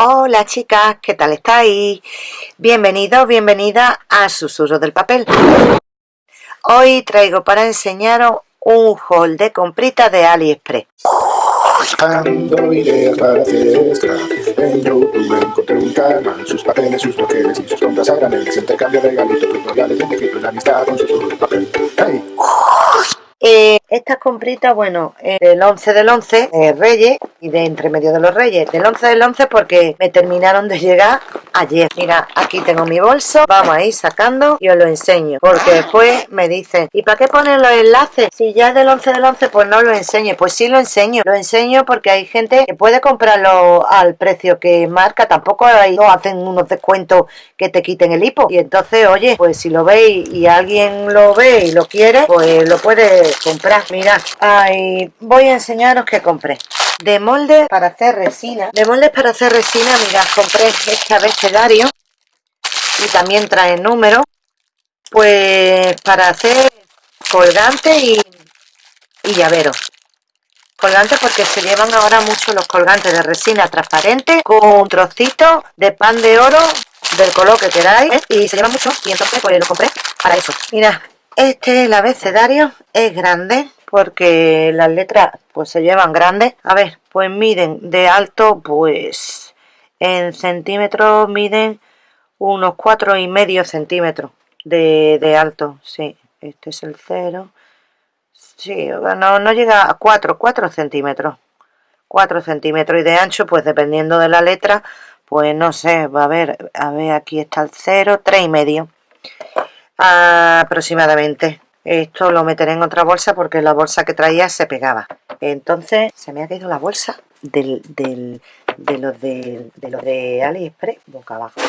Hola chicas, ¿qué tal estáis? Bienvenidos, bienvenida a Susurro del Papel. Hoy traigo para enseñaros un haul de compritas de AliExpress. Buscando tutoriales, amistad con. Eh, estas compritas, bueno, eh, del 11 del 11, de Reyes y de entre medio de los Reyes. Del 11 del 11 porque me terminaron de llegar ayer. Mira, aquí tengo mi bolso, vamos a ir sacando y os lo enseño. Porque después me dicen, ¿y para qué ponen los enlaces? Si ya es del 11 del 11, pues no lo enseñe. Pues sí lo enseño. Lo enseño porque hay gente que puede comprarlo al precio que marca. Tampoco hay, no hacen unos descuentos que te quiten el hipo. Y entonces, oye, pues si lo veis y alguien lo ve y lo quiere, pues lo puede comprar. Mirad, ahí voy a enseñaros que compré. De molde para hacer resina. De moldes para hacer resina, mirad, compré este abecedario. Y también trae número. Pues para hacer colgante y, y llavero. Colgante porque se llevan ahora mucho los colgantes de resina transparente con trocitos de pan de oro del color que queráis y se llevan mucho y entonces pues lo compré para eso. Mira, este, el abecedario, es grande porque las letras pues se llevan grandes. A ver, pues miden de alto, pues en centímetros miden unos cuatro y medio centímetros de, alto. Sí, este es el cero. Sí, no, no llega a 4, 4 centímetros. 4 centímetros y de ancho, pues dependiendo de la letra, pues no sé, va a ver, a ver, aquí está el cero, tres y medio aproximadamente. Esto lo meteré en otra bolsa porque la bolsa que traía se pegaba. Entonces se me ha caído la bolsa del, del, de los de, de los de AliExpress boca abajo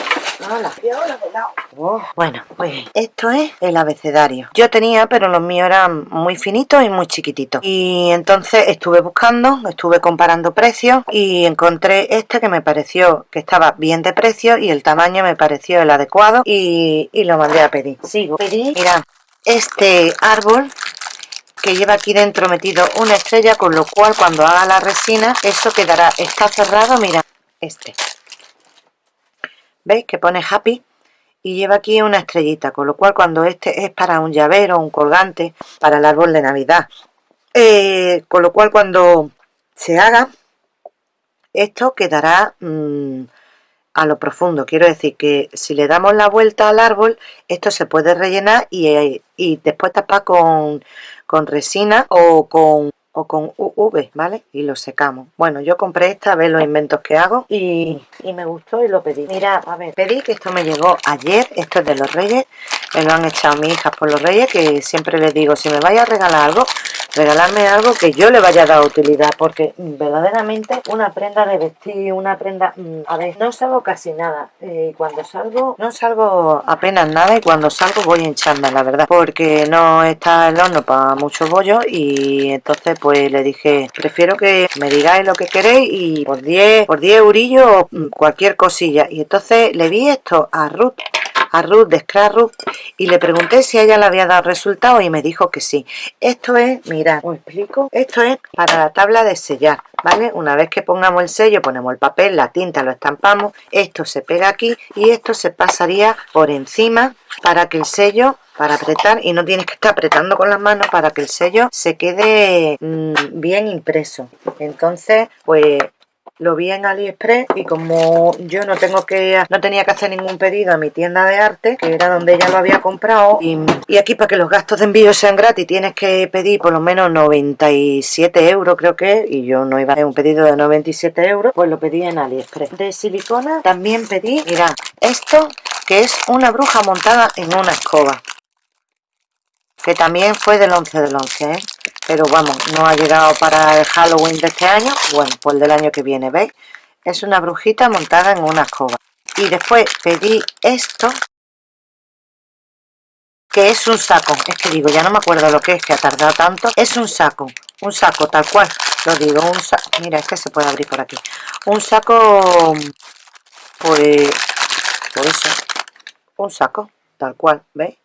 oh, bueno, pues esto es el abecedario. Yo tenía, pero los míos eran muy finitos y muy chiquititos. Y entonces estuve buscando, estuve comparando precios y encontré este que me pareció que estaba bien de precio y el tamaño me pareció el adecuado y, y lo mandé a pedir. Sigo, pedí, mirad, este árbol que lleva aquí dentro metido una estrella con lo cual cuando haga la resina eso quedará, está cerrado, mira, este ¿veis? que pone happy y lleva aquí una estrellita con lo cual cuando este es para un llavero, un colgante para el árbol de navidad eh, con lo cual cuando se haga esto quedará mm, a lo profundo quiero decir que si le damos la vuelta al árbol esto se puede rellenar y, y después tapar con con resina o con o con UV, ¿vale? Y lo secamos. Bueno, yo compré esta, a ver los inventos que hago y, y, me gustó y lo pedí. Mira, a ver, pedí que esto me llegó ayer, esto es de los Reyes, me lo han echado mis hijas por los Reyes, que siempre les digo, si me vaya a regalar algo, regalarme algo que yo le vaya a dar utilidad, porque verdaderamente una prenda de vestir, una prenda... Mm, a ver, no salgo casi nada, y cuando salgo, no salgo apenas nada y cuando salgo voy hinchando, la verdad, porque no está el horno para muchos bollos y entonces pues le dije, prefiero que me digáis lo que queréis y por 10, por 10 eurillos mm, cualquier cosilla. Y entonces le vi esto a Ruth a Ruth de Scrap y le pregunté si ella le había dado resultado y me dijo que sí. Esto es, mira, os explico, esto es para la tabla de sellar, ¿vale? Una vez que pongamos el sello, ponemos el papel, la tinta, lo estampamos, esto se pega aquí y esto se pasaría por encima para que el sello para apretar y no tienes que estar apretando con las manos para que el sello se quede mm, bien impreso entonces pues lo vi en AliExpress y como yo no tengo que no tenía que hacer ningún pedido a mi tienda de arte, que era donde ella lo había comprado, y, aquí para que los gastos de envío sean gratis tienes que pedir por lo menos 97 euros creo que, y yo no iba a hacer un pedido de 97 euros, pues lo pedí en AliExpress. De silicona también pedí, mira, esto que es una bruja montada en una escoba, que también fue del 11 del 11, ¿eh? Pero vamos, no ha llegado para el Halloween de este año, bueno, pues del año que viene, ¿veis? Es una brujita montada en una escoba. Y después pedí esto, que es un saco, es que digo, ya no me acuerdo lo que es, que ha tardado tanto, es un saco, un saco tal cual, lo digo, un saco, mira, es que se puede abrir por aquí, un saco, pues, por eso, un saco, tal cual, ¿veis?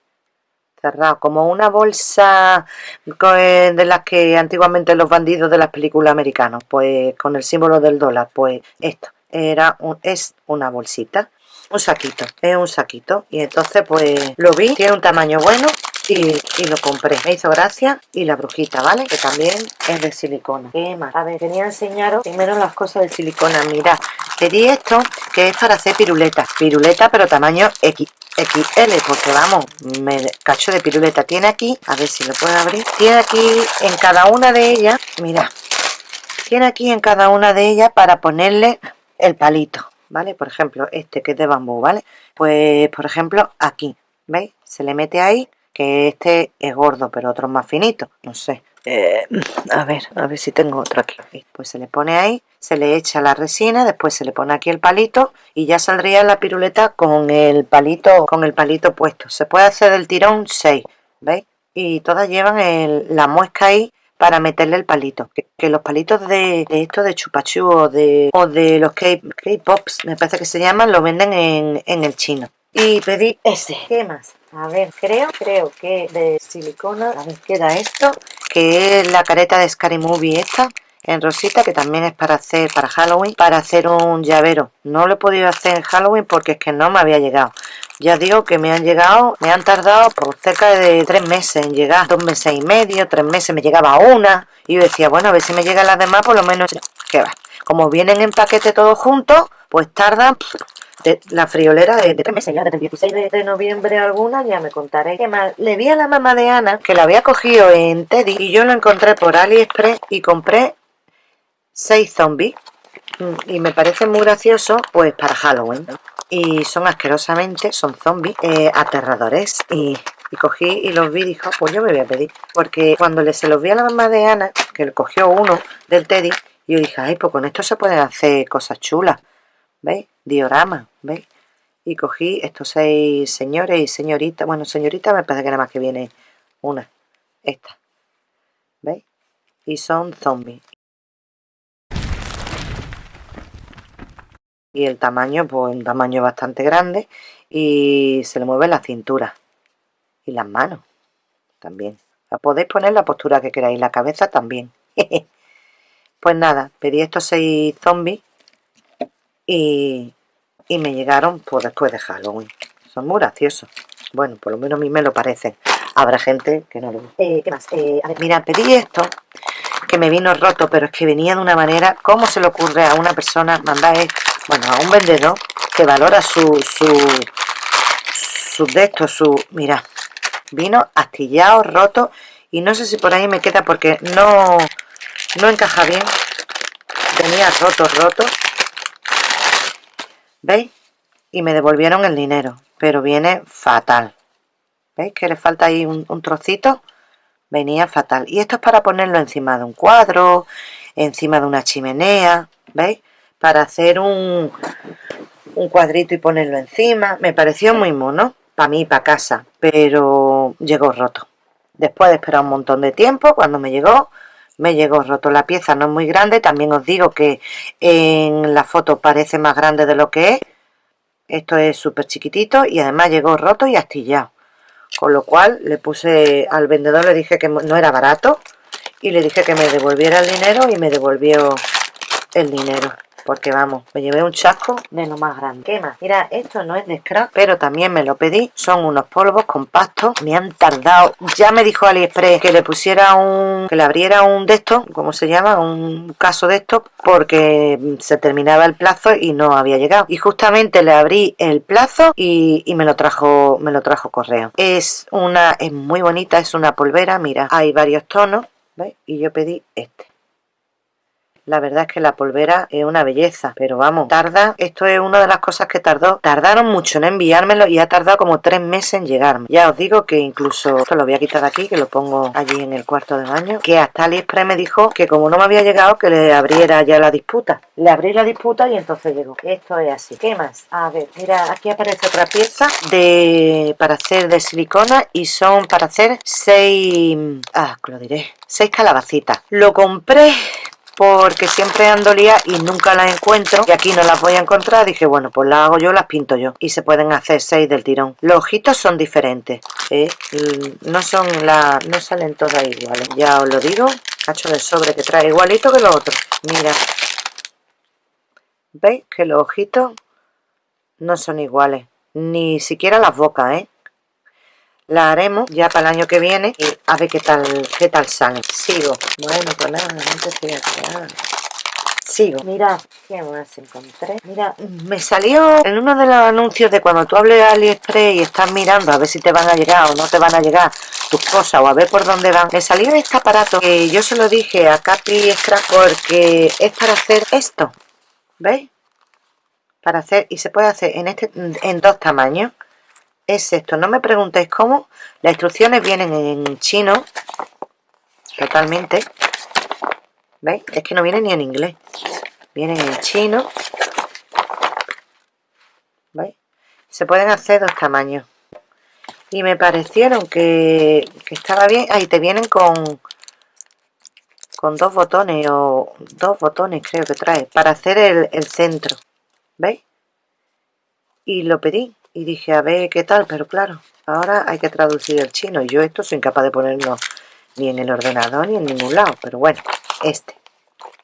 Cerrado, como una bolsa eh, de las que antiguamente los bandidos de las películas americanas, pues con el símbolo del dólar, pues esto. era un, es una bolsita un saquito, es un saquito y entonces pues lo vi, tiene un tamaño bueno y, lo compré, me hizo gracia y la brujita, ¿vale? Que también es de silicona ¿Qué más? A ver, quería enseñaros primero las cosas de silicona Mira, pedí esto que es para hacer piruletas Piruleta pero tamaño X XL porque vamos, me cacho de piruleta tiene aquí, a ver si lo puedo abrir tiene aquí en cada una de ellas mira, tiene aquí en cada una de ellas para ponerle el palito ¿vale? Por ejemplo, este que es de bambú, ¿vale? Pues, por ejemplo, aquí, ¿veis? Se le mete ahí, que este es gordo, pero otro más finito, no sé. Eh, a ver, a ver si tengo otro aquí. Pues se le pone ahí, se le echa la resina, después se le pone aquí el palito y ya saldría la piruleta con el palito, con el palito puesto. Se puede hacer del tirón 6, ¿veis? Y todas llevan la muesca ahí para meterle el palito. Que, los palitos de, esto de chupachú o de, o de los K-Pops, me parece que se llaman, lo venden en, en el chino. Y pedí ese. ¿Qué más? A ver, creo, creo que de silicona, a ver, queda esto, que es la careta de Scary Movie esta, en rosita, que también es para hacer, para Halloween, para hacer un llavero. No lo he podido hacer en Halloween porque es que no me había llegado. Ya digo que me han llegado, me han tardado por cerca de tres meses en llegar, dos meses y medio, tres meses me llegaba una, y yo decía, bueno, a ver si me llegan las demás, por lo menos, que va. Como vienen en paquete todos juntos, pues tardan la friolera de, meses ya, desde el 16 de, noviembre alguna, ya me contaré. ¿Qué más? Le vi a la mamá de Ana, que la había cogido en Teddy, y yo lo encontré por AliExpress y compré seis zombies. Mm, y me parece muy gracioso, pues para Halloween y son asquerosamente, son zombies eh, aterradores y, cogí y los vi y dijo, pues yo me voy a pedir porque cuando le, se los vi a la mamá de Ana que le cogió uno del Teddy yo dije, ay pues con esto se pueden hacer cosas chulas ¿veis? Diorama, ¿veis? y cogí estos seis señores y señoritas bueno señorita me parece que nada más que viene una esta ¿veis? y son zombies y el tamaño, pues un tamaño bastante grande y se le mueve la cintura y las manos también. La podéis poner la postura que queráis, la cabeza también. pues nada, pedí estos seis zombies y, y me llegaron pues después de Halloween. Son muy graciosos. Bueno, por lo menos a mí me lo parecen. Habrá gente que no lo... Eh, ¿Qué más? Eh, a ver, mira, pedí esto que me vino roto, pero es que venía de una manera... ¿Cómo se le ocurre a una persona mandar bueno, a un vendedor que valora su, su, su de esto, su, mira, vino astillado, roto, y no sé si por ahí me queda porque no, no encaja bien, tenía roto, roto, ¿veis? Y me devolvieron el dinero, pero viene fatal, ¿veis que le falta ahí un, trocito? Venía fatal, y esto es para ponerlo encima de un cuadro, encima de una chimenea, ¿veis? para hacer un, un cuadrito y ponerlo encima. Me pareció muy mono, para mí, para casa, pero llegó roto. Después de esperar un montón de tiempo, cuando me llegó, me llegó roto. La pieza no es muy grande, también os digo que en la foto parece más grande de lo que es. Esto es súper chiquitito y además llegó roto y astillado. Con lo cual le puse al vendedor, le dije que no era barato y le dije que me devolviera el dinero y me devolvió el dinero porque vamos, me llevé un chasco de lo más grande. ¿Qué más? Mira, esto no es de scrap, pero también me lo pedí. Son unos polvos compactos. Me han tardado. Ya me dijo AliExpress que le pusiera un... que le abriera un de estos, ¿cómo se llama? Un caso de estos, porque se terminaba el plazo y no había llegado. Y justamente le abrí el plazo y, y me lo trajo me lo trajo correo. Es una... es muy bonita, es una polvera. Mira, hay varios tonos. ¿Veis? Y yo pedí este la verdad es que la polvera es una belleza, pero vamos, tarda, esto es una de las cosas que tardó, tardaron mucho en enviármelo y ha tardado como tres meses en llegarme. Ya os digo que incluso, esto lo voy a quitar aquí, que lo pongo allí en el cuarto de baño, que hasta AliExpress me dijo que como no me había llegado, que le abriera ya la disputa. Le abrí la disputa y entonces llegó. Esto es así. ¿Qué más? A ver, mira, aquí aparece otra pieza de para hacer de silicona y son para hacer seis, ah, lo diré, seis calabacitas. Lo compré porque siempre ando lía y nunca las encuentro y aquí no las voy a encontrar dije bueno pues las hago yo las pinto yo y se pueden hacer seis del tirón los ojitos son diferentes ¿eh? no son la no salen todas iguales ya os lo digo cacho de sobre que trae igualito que los otros mira ¿Veis? Que los ojitos no son iguales. Ni siquiera las bocas, ¿eh? La haremos ya para el año que viene y a ver qué tal, qué tal sale. Sigo. Bueno, pues nada, no te estoy Sigo. Mira, ¿qué más encontré? Mira, me salió en uno de los anuncios de cuando tú hables de AliExpress y estás mirando a ver si te van a llegar o no te van a llegar tus cosas o a ver por dónde van. Me salió este aparato que yo se lo dije a Capi Scrap porque es para hacer esto. ¿Veis? Para hacer, y se puede hacer en, este, en dos tamaños. Es esto, no me preguntéis cómo. Las instrucciones vienen en chino. Totalmente. ¿Veis? Es que no viene ni en inglés. Vienen en chino. ¿Veis? Se pueden hacer dos tamaños. Y me parecieron que, estaba bien. Ahí te vienen con con dos botones o dos botones creo que trae para hacer el, el centro. ¿Veis? Y lo pedí y dije a ver qué tal, pero claro, ahora hay que traducir el chino y yo esto soy incapaz de ponerlo ni en el ordenador ni en ningún lado, pero bueno, este.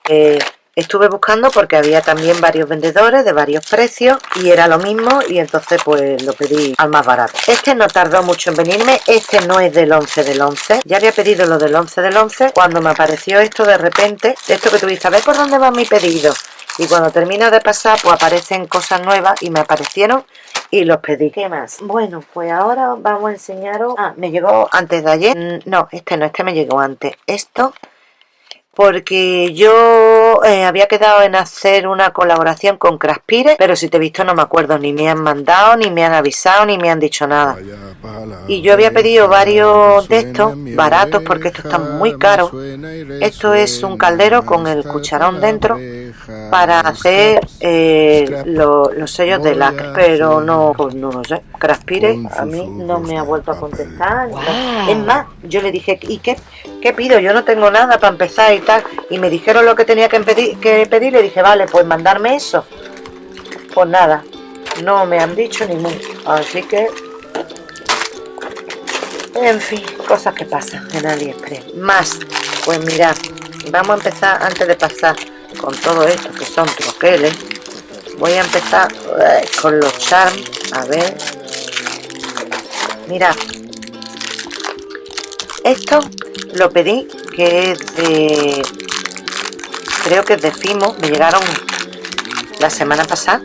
Eh, estuve buscando porque había también varios vendedores de varios precios y era lo mismo y entonces pues lo pedí al más barato. Este no tardó mucho en venirme, este no es del 11 del 11. Ya había pedido lo del 11 del 11 cuando me apareció esto de repente, esto que tuviste, a ver por dónde va mi pedido. Y cuando termina de pasar pues aparecen cosas nuevas y me aparecieron y los pedí. ¿Qué más? Bueno, pues ahora vamos a enseñaros... Ah, me llegó antes de ayer. Mm, no, este no, este me llegó antes. Esto porque yo eh, había quedado en hacer una colaboración con Craspire, pero si te he visto no me acuerdo, ni me han mandado, ni me han avisado, ni me han dicho nada. Y yo había pedido varios de estos, baratos, porque estos están muy caros. Esto es un caldero con el cucharón dentro para hacer eh, los sellos de lacre, pero no, pues no lo sé. Craspire a mí no me ha vuelto a contestar. Es más, yo le dije, ¿y qué, qué pido? Yo no tengo nada para empezar y tal. Y me dijeron lo que tenía que pedir, que pedir le dije, vale, pues mandarme eso. Pues nada, no me han dicho ni mucho. Así que... En fin, cosas que pasan en AliExpress. Más, pues mirad, vamos a empezar antes de pasar con todo esto que son troqueles. Voy a empezar eh, con los charms. A ver. Mirad. Esto lo pedí que es de creo que es de Fimo me llegaron la semana pasada.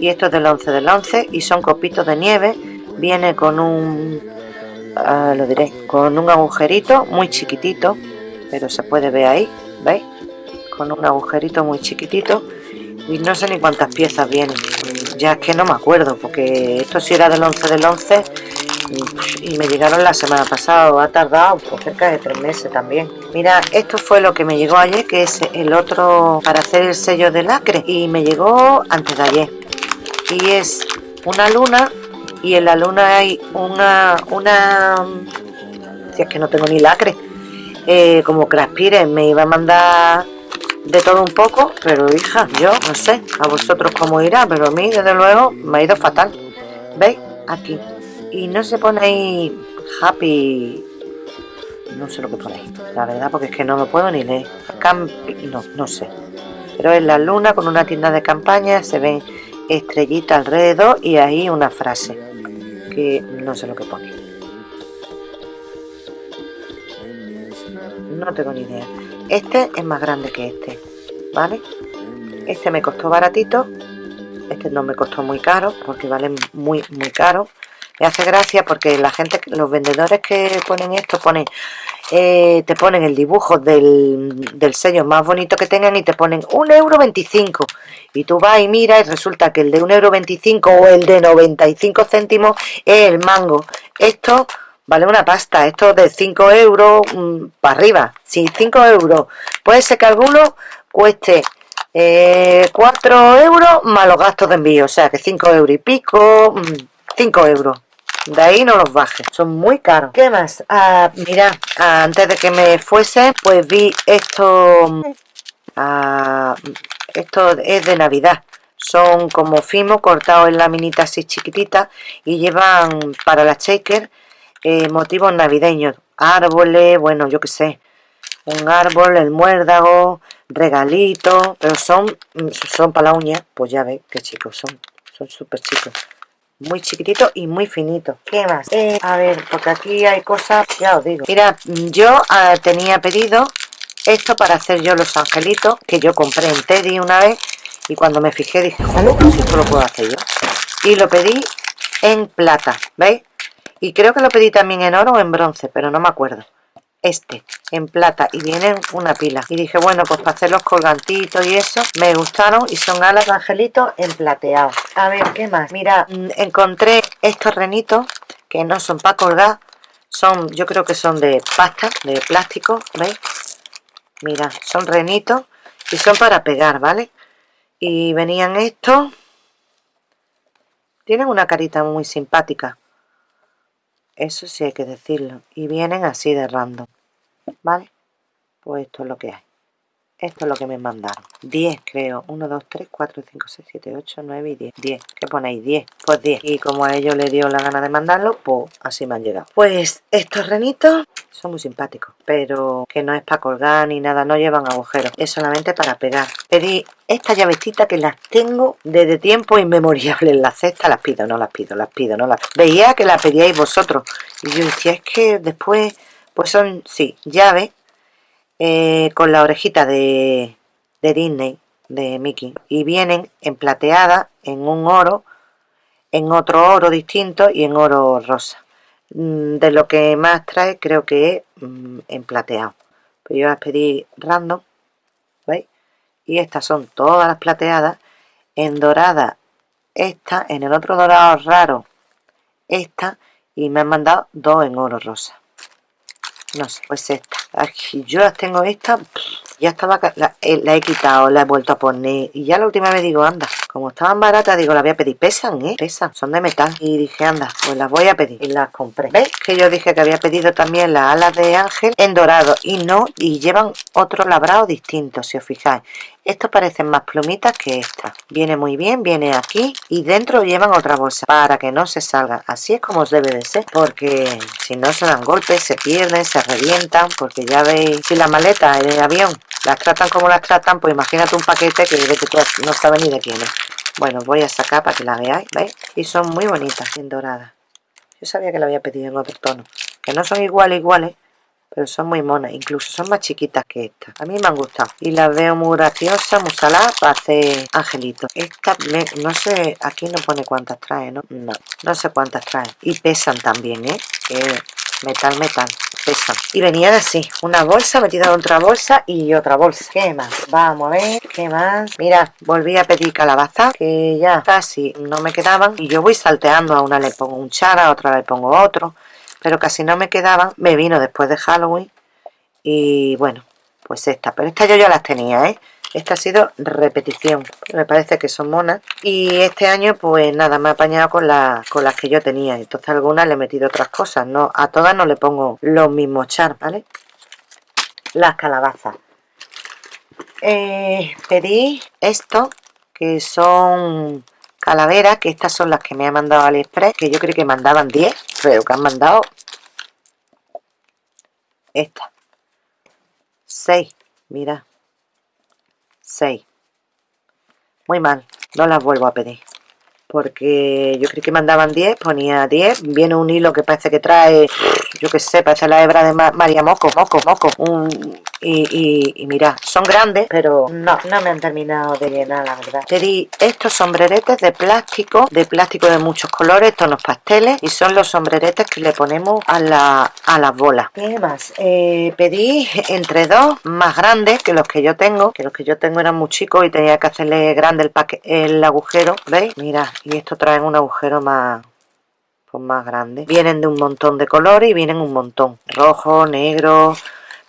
Y esto es del 11 del 11 y son copitos de nieve viene con un ah, lo diré con un agujerito muy chiquitito pero se puede ver ahí veis con un agujerito muy chiquitito y no sé ni cuántas piezas vienen ya es que no me acuerdo porque esto si era del 11 del 11 y me llegaron la semana pasada ha tardado por cerca de tres meses también. Mira esto fue lo que me llegó ayer que es el otro para hacer el sello de lacre. Y me llegó antes de ayer. Y es una luna y en la luna hay una una si es que no tengo ni lacre eh, como Craspire me iba a mandar de todo un poco pero hija yo no sé a vosotros cómo irá pero a mí desde luego me ha ido fatal. Veis aquí y no se pone ahí happy. No sé lo que pone la verdad porque es que no lo puedo ni leer. No, no sé. Pero es la luna con una tienda de campaña se ven estrellitas alrededor y ahí una frase que no sé lo que pone. No tengo ni idea. Este es más grande que este vale este me costó baratito. Este no me costó muy caro porque vale muy muy caro me hace gracia porque la gente, los vendedores que ponen esto, ponen, eh, te ponen el dibujo del, sello más bonito que tengan y te ponen un euro y tú vas y miras y resulta que el de un euro o el de 95 céntimos es el mango. Esto vale una pasta, esto de 5 euros mm, para arriba, si 5 euros, puede ser que alguno cueste eh, 4 euros más los gastos de envío, o sea que 5 euros y pico, 5 mm, euros de ahí no los baje, son muy caros. ¿Qué más? Ah, mira, antes de que me fuese, pues vi esto, ah, esto es de Navidad. Son como fimo cortados en laminitas así chiquititas y llevan para la shaker eh, motivos navideños, árboles, bueno, yo qué sé. un árbol, el muérdago, regalitos, pero son, son para la uña, pues ya veis qué chicos son, son súper chicos. Muy chiquititos y muy finitos. ¿Qué más? Eh, a ver, porque aquí hay cosas, ya os digo. Mira, yo ah, tenía pedido esto para hacer yo los angelitos, que yo compré en Teddy una vez, y cuando me fijé dije, joder, si esto lo puedo hacer yo. Y lo pedí en plata, ¿veis? Y creo que lo pedí también en oro o en bronce, pero no me acuerdo este en plata y vienen una pila. Y dije bueno pues para hacer los colgantitos y eso me gustaron y son alas de angelitos en plateado. A ver qué más mira mm, encontré estos renitos que no son para colgar son yo creo que son de pasta de plástico veis mira son renitos y son para pegar vale y venían estos. Tienen una carita muy simpática eso sí hay que decirlo. Y vienen así de random. ¿Vale? Pues esto es lo que hay. Esto es lo que me mandaron. 10 creo. 1, 2, 3, 4, 5, 6, 7, 8, 9 y 10. 10. ¿Qué ponéis? 10. Pues 10. Y como a ellos les dio la gana de mandarlo, pues así me han llegado. Pues estos renitos son muy simpáticos. Pero que no es para colgar ni nada. No llevan agujeros. Es solamente para pegar. Pedí esta llavecita que las tengo desde tiempo inmemorial en la cesta. Las pido, no las pido, las pido, no las Veía que las pedíais vosotros. Y yo decía, es que después... Pues son, sí, llaves eh, con la orejita de, Disney, de Mickey. Y vienen en plateada, en un oro, en otro oro distinto y en oro rosa. Mm, de lo que más trae creo que es mm, en plateado. Pues yo las pedí random, ¿veis? Y estas son todas las plateadas. En dorada, esta, en el otro dorado raro, esta. Y me han mandado dos en oro rosa. No sé, pues esta. Aquí yo las tengo esta, ya estaba, la, eh, la, he quitado, la he vuelto a poner. Y ya la última vez digo, anda, como estaban baratas, digo, la voy a pedir. Pesan, ¿eh? Pesan, son de metal. Y dije, anda, pues las voy a pedir. Y las compré. ¿Veis? Que yo dije que había pedido también las alas de ángel en dorado. Y no, y llevan otro labrado distinto, si os fijáis. Estos parecen más plumitas que esta. Viene muy bien, viene aquí y dentro llevan otra bolsa para que no se salgan. Así es como debe de ser, porque si no se dan golpes, se pierden, se revientan, porque ya veis, si la maleta en el avión las tratan como las tratan, pues imagínate un paquete que no sabe ni de quién es. Bueno, voy a sacar para que la veáis, ¿veis? Y son muy bonitas, bien doradas. Yo sabía que la había pedido en otro tono. Que no son iguales, iguales, pero son muy monas, incluso son más chiquitas que estas. A mí me han gustado y las veo muy graciosas, muy saladas para hacer angelitos. Esta, no sé, aquí no pone cuántas trae, ¿no? No, no sé cuántas trae. Y pesan también, ¿eh? Metal, metal. Pesan. Y venían así, una bolsa metida en otra bolsa y otra bolsa. ¿Qué más? Vamos a ver, ¿qué más? Mira, volví a pedir calabaza, que ya casi no me quedaban. Y yo voy salteando, a una le pongo un chara, a otra le pongo otro pero casi no me quedaban. Me vino después de Halloween y bueno, pues esta. Pero esta yo ya las tenía, ¿eh? Esta ha sido repetición, me parece que son monas. Y este año, pues nada, me he apañado con, con las que yo tenía. Entonces algunas le he metido otras cosas. no A todas no le pongo los mismos char, ¿vale? Las calabazas. Eh, pedí esto, que son calaveras, que estas son las que me ha mandado AliExpress, que yo creo que mandaban 10, pero que han mandado esta 6 mira 6 muy mal no las vuelvo a pedir. Porque yo creí que mandaban 10, ponía 10, viene un hilo que parece que trae, yo que sé, parece la hebra de María Moco, Moco, Moco, un, y, mira, son grandes, pero no, no me han terminado de llenar, la verdad. Te di estos sombreretes de plástico, de plástico de muchos colores, tonos pasteles, y son los sombreretes que le ponemos a, la, a las bolas. ¿Qué más? Eh, pedí entre dos más grandes que los que yo tengo, que los que yo tengo eran muy chicos y tenía que hacerle grande el, el agujero, ¿veis? Mira, y esto trae un agujero más pues más grande. Vienen de un montón de colores y vienen un montón. Rojo, negro,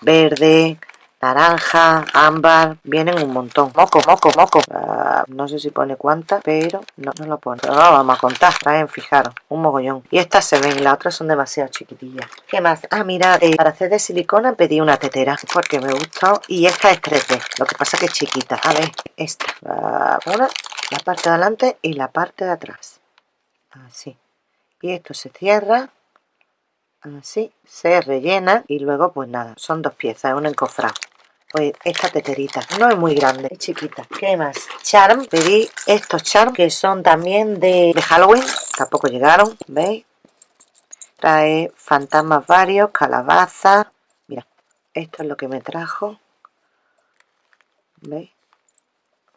verde, naranja, ámbar, vienen un montón. Moco, moco, moco. Ah, no sé si pone cuántas, pero no, no lo pone. Pero no vamos a contar. Traen, fijaros, un mogollón. Y estas se ven, las otras son demasiado chiquitillas. ¿Qué más? Ah, mira, eh, para hacer de silicona pedí una tetera porque me gustó. Y esta es 3D, lo que pasa que es chiquita. A ver, esta. Ah, una, la parte de adelante y la parte de atrás. Así. Y esto se cierra así se rellena y luego pues nada son dos piezas un encofrado pues esta teterita no es muy grande es chiquita. Qué más charm pedí estos charm que son también de, de halloween tampoco llegaron veis trae fantasmas varios calabaza mira esto es lo que me trajo veis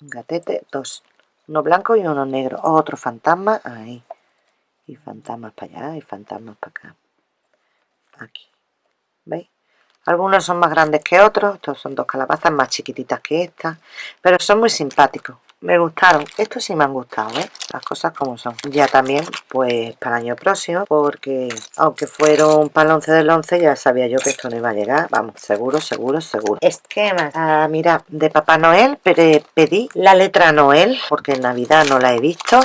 un gatete dos uno blanco y uno negro otro fantasma ahí y fantasmas para allá y fantasmas para acá aquí. Veis algunos son más grandes que otros estos son dos calabazas más chiquititas que estas pero son muy simpáticos. Me gustaron, estos sí me han gustado, ¿eh? las cosas como son. Ya también pues para el año próximo porque aunque fueron para el 11 del 11 ya sabía yo que esto no iba a llegar. Vamos, seguro, seguro, seguro. Esquemas, ah, mira, de Papá Noel pero pedí la letra Noel porque en Navidad no la he visto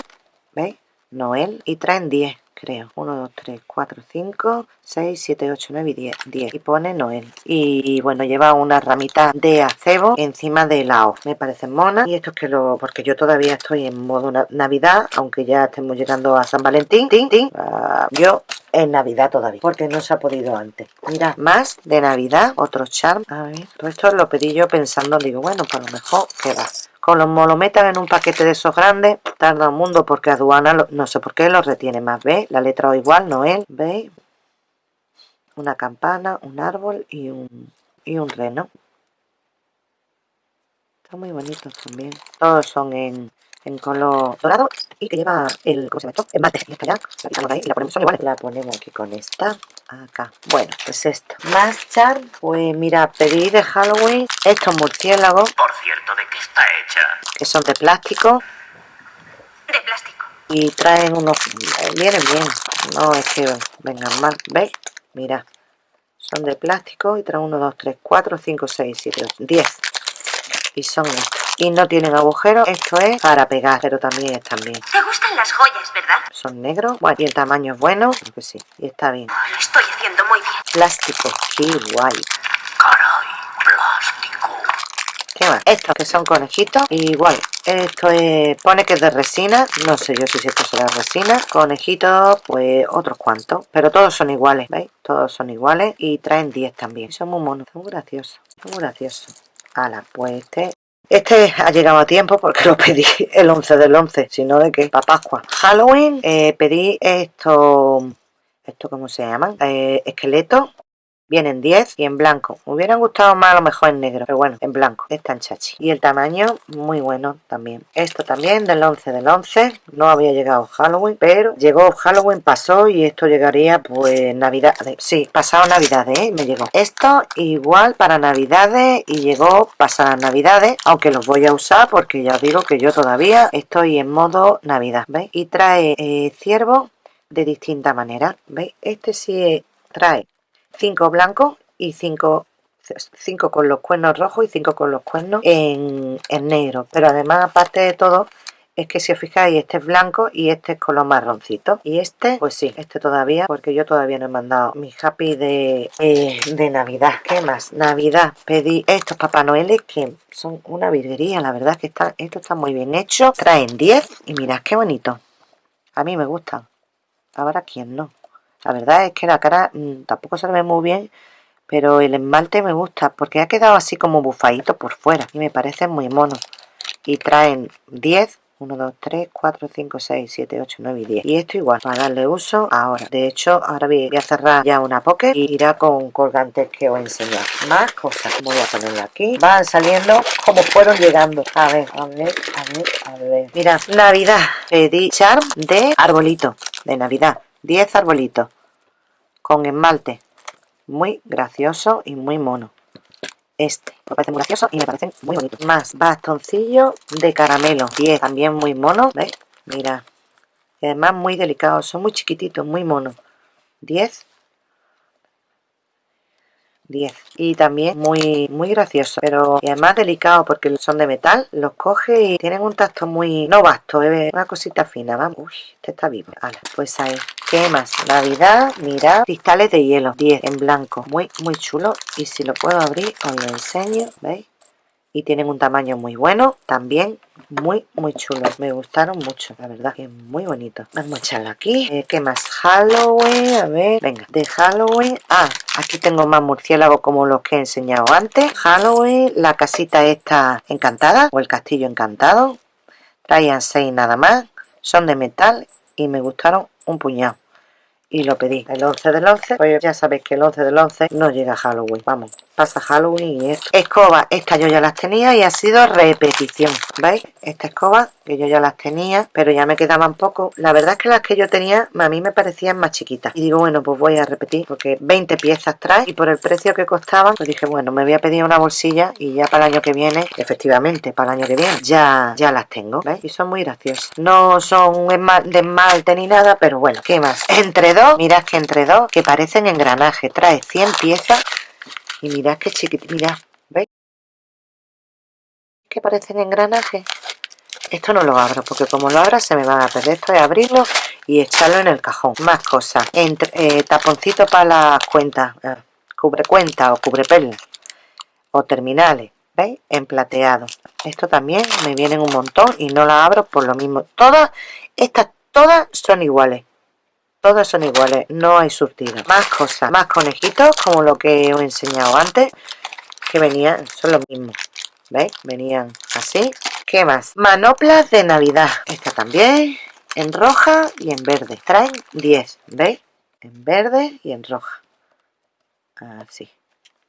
¿veis? Noel y traen 10 creo 1, 2, 3, 4, 5 6, 7, 8, 9 y 10 10 y pone Noel y bueno lleva una ramita de acebo encima de la O me parece mona y esto es que lo porque yo todavía estoy en modo navidad aunque ya estemos llegando a San Valentín tin, tin, uh, yo en Navidad todavía, porque no se ha podido antes. Mira, más de Navidad, otro charm. A ver, todo esto lo pedí yo pensando, digo, bueno, por lo mejor queda. Con los lo metan en un paquete de esos grandes, tarda un mundo porque aduana, no sé por qué, lo retiene más. ¿Veis? La letra O igual, Noel, ¿veis? Una campana, un árbol y un, y un reno. Están muy bonitos también. Todos son en, en color dorado y que lleva el, ¿cómo se llama esto? El mate, y esta ya, la quitamos ahí y la ponemos, son iguales, la ponemos aquí con esta, acá, bueno, pues esto, más charm, pues mira, pedí de Halloween estos murciélagos, por cierto, ¿de qué está hecha? que son de plástico, de plástico, y traen unos, vienen bien, no es que vengan mal, ¿veis? Mira, son de plástico y traen 1, 2, 3, 4, 5, 6, 7, 10 y son estos. Y no tienen agujeros esto es para pegar pero también están bien te gustan las joyas verdad son negros bueno y el tamaño es bueno creo que sí y está bien. Lo estoy haciendo muy bien. Plástico qué guay. Caray plástico. ¿Qué más? Estos que son conejitos, igual, esto es, pone que es de resina, no sé yo si esto será resina, conejitos, pues otros cuantos, pero todos son iguales, ¿veis? Todos son iguales y traen 10 también, son muy monos, son graciosos, son graciosos. Ala, pues este este ha llegado a tiempo porque lo pedí el 11 del 11, sino de que para Pascua. Halloween eh, pedí esto, esto ¿cómo se llaman? Eh, esqueletos Vienen 10 y en blanco. Me hubieran gustado más a lo mejor en negro, pero bueno, en blanco. Están chachi. Y el tamaño, muy bueno también. Esto también del 11 del 11. No había llegado Halloween, pero llegó Halloween, pasó y esto llegaría pues Navidad. Sí, pasado Navidades, ¿eh? Me llegó. Esto igual para Navidades y llegó pasadas Navidades, aunque los voy a usar porque ya digo que yo todavía estoy en modo Navidad, ¿veis? Y trae eh, ciervo de distinta manera, ¿veis? Este sí trae 5 blancos y 5 cinco con los cuernos rojos y 5 con los cuernos en, negro. Pero además aparte de todo es que si os fijáis este es blanco y este es color marroncito. Y este pues sí este todavía porque yo todavía no he mandado mi happy de, eh, de navidad. ¿qué más? navidad. Pedí estos papá noeles que son una virguería la verdad que está, esto está muy bien hecho. Traen 10 y mirad qué bonito. A mí me gustan. Ahora quién no la verdad es que la cara mm, tampoco se ve muy bien, pero el esmalte me gusta porque ha quedado así como bufadito por fuera y me parece muy mono. Y traen 10, 1, 2, 3, 4, 5, 6, 7, 8, 9 y 10. Y esto igual, para darle uso ahora. De hecho, ahora voy a cerrar ya una pocket y irá con colgantes que os he enseñado. Más cosas. Voy a ponerla aquí. Van saliendo como fueron llegando. A ver, a ver, a ver, a ver. Mira, Navidad. Pedí charm de arbolito de Navidad. 10 arbolitos con esmalte muy gracioso y muy mono. Este me parece muy gracioso y me parecen muy bonitos más bastoncillo de caramelo 10 también muy mono ¿ves? mira además muy delicados son muy chiquititos muy monos. 10 10 y también muy muy gracioso pero y además delicado porque son de metal los coge y tienen un tacto muy no vasto es una cosita fina vamos. Uy este está vivo. Pues ahí. Qué más navidad mirad cristales de hielo 10 en blanco. Muy muy chulo. Y si lo puedo abrir os lo enseño veis y tienen un tamaño muy bueno también muy muy chulos me gustaron mucho la verdad que muy bonito. Vamos a echarlo aquí. Eh, qué más halloween a ver. Venga de halloween. Ah aquí tengo más murciélagos como los que he enseñado antes. Halloween la casita esta encantada o el castillo encantado. Traían seis nada más. Son de metal y me gustaron un puñado. Y lo pedí. El 11 del 11 pues ya sabéis que el 11 del 11 no llega Halloween. Vamos pasa Halloween y esto. Escoba, esta yo ya las tenía y ha sido repetición. ¿Veis? Esta escoba, que yo ya las tenía, pero ya me quedaban poco. La verdad es que las que yo tenía a mí me parecían más chiquitas. Y digo, bueno, pues voy a repetir, porque 20 piezas trae y por el precio que costaban, pues dije, bueno, me voy a pedir una bolsilla y ya para el año que viene, efectivamente, para el año que viene, ya, ya las tengo. ¿Veis? Y son muy graciosas. No son de esmalte ni nada, pero bueno, ¿qué más? Entre dos, mirad que entre dos, que parecen engranaje. Trae 100 piezas y mirad qué chiquitito, mirad, ¿veis? Que parecen engranajes. Esto no lo abro, porque como lo abra se me van a perder. Esto es abrirlo y echarlo en el cajón. Más cosas. Entre, eh, taponcito para las cuentas. Eh, cubre cuenta o cubre perlas. O terminales. ¿Veis? En plateado. Esto también me vienen un montón y no la abro por lo mismo. Todas, estas todas son iguales todas son iguales, no hay surtido. Más cosas, más conejitos, como lo que os he enseñado antes, que venían, son los mismos, ¿veis? Venían así. ¿Qué más? Manoplas de Navidad. Esta también, en roja y en verde. Traen 10, ¿veis? En verde y en roja. Así,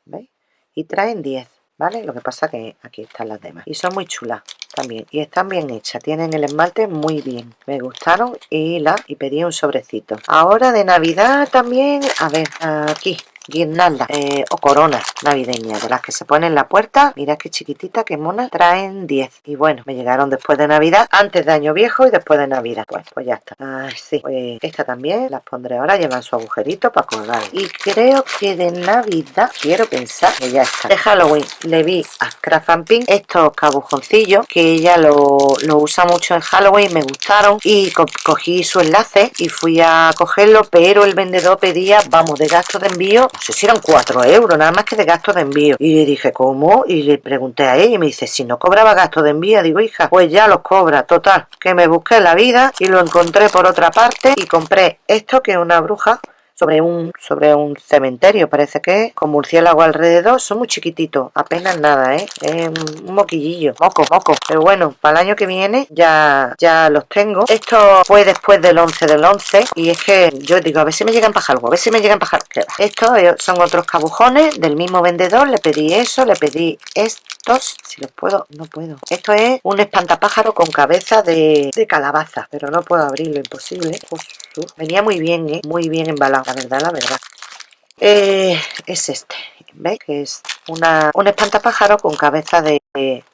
¿veis? Y traen 10. ¿Vale? Lo que pasa que aquí están las demás. Y son muy chulas también. Y están bien hechas. Tienen el esmalte muy bien. Me gustaron y la y pedí un sobrecito. Ahora de Navidad también, a ver, aquí guirnalda eh, o corona navideña de las que se ponen en la puerta. Mira qué chiquitita qué mona traen 10 y bueno me llegaron después de navidad antes de año viejo y después de navidad. Pues pues ya está. Ay, sí. Pues esta también las pondré ahora llevan su agujerito para colgar. Y creo que de navidad quiero pensar que ya está. De halloween le vi a Craft Pink estos cabujoncillos que ella lo, lo usa mucho en halloween me gustaron. Y cogí su enlace y fui a cogerlo pero el vendedor pedía vamos de gasto de envío no sé si eran 4 euros, nada más que de gasto de envío. Y le dije, ¿cómo? Y le pregunté a ella y me dice, si no cobraba gasto de envío, digo, hija, pues ya los cobra, total, que me busqué la vida y lo encontré por otra parte y compré esto que es una bruja sobre un, sobre un cementerio, parece que con murciélago alrededor, son muy chiquititos, apenas nada, ¿eh? Es un moquillillo, moco, moco, pero bueno, para el año que viene ya, ya los tengo. Esto fue después del 11 del 11 y es que yo digo, a ver si me llegan para algo, a ver si me llegan para algo. Estos son otros cabujones del mismo vendedor, le pedí eso, le pedí estos, si los puedo, no puedo. Esto es un espantapájaro con cabeza de, de calabaza, pero no puedo abrirlo, imposible. Venía muy bien, ¿eh? Muy bien embalado la verdad, la verdad. Eh, es este, ¿veis? Que es una, un espantapájaro con cabeza de, de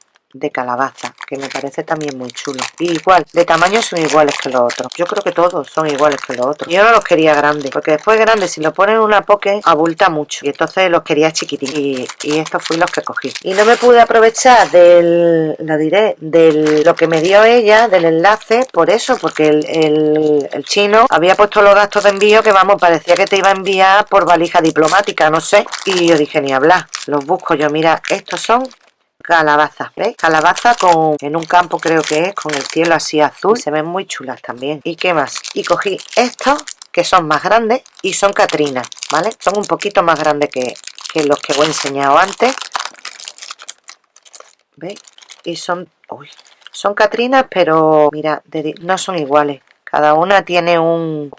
calabaza, que me parece también muy chulo. Y igual, de tamaño son iguales que los otros. Yo creo que todos son iguales que los otros. Yo no los quería grandes, porque después grandes, si lo ponen en una poke, abulta mucho. Y entonces los quería chiquititos. Y, estos fui los que cogí. Y no me pude aprovechar del, lo diré, de lo que me dio ella, del enlace, por eso, porque el, el chino había puesto los gastos de envío que, vamos, parecía que te iba a enviar por valija diplomática, no sé. Y yo dije, ni hablar, los busco yo. Mira, estos son calabaza, ¿veis? Calabaza con, en un campo creo que es, con el cielo así azul. Se ven muy chulas también. ¿Y qué más? Y cogí estos, que son más grandes, y son catrinas, ¿vale? Son un poquito más grandes que, que los que os he enseñado antes. ¿Veis? Y son... Uy, son catrinas, pero mira, no son iguales. Cada una tiene un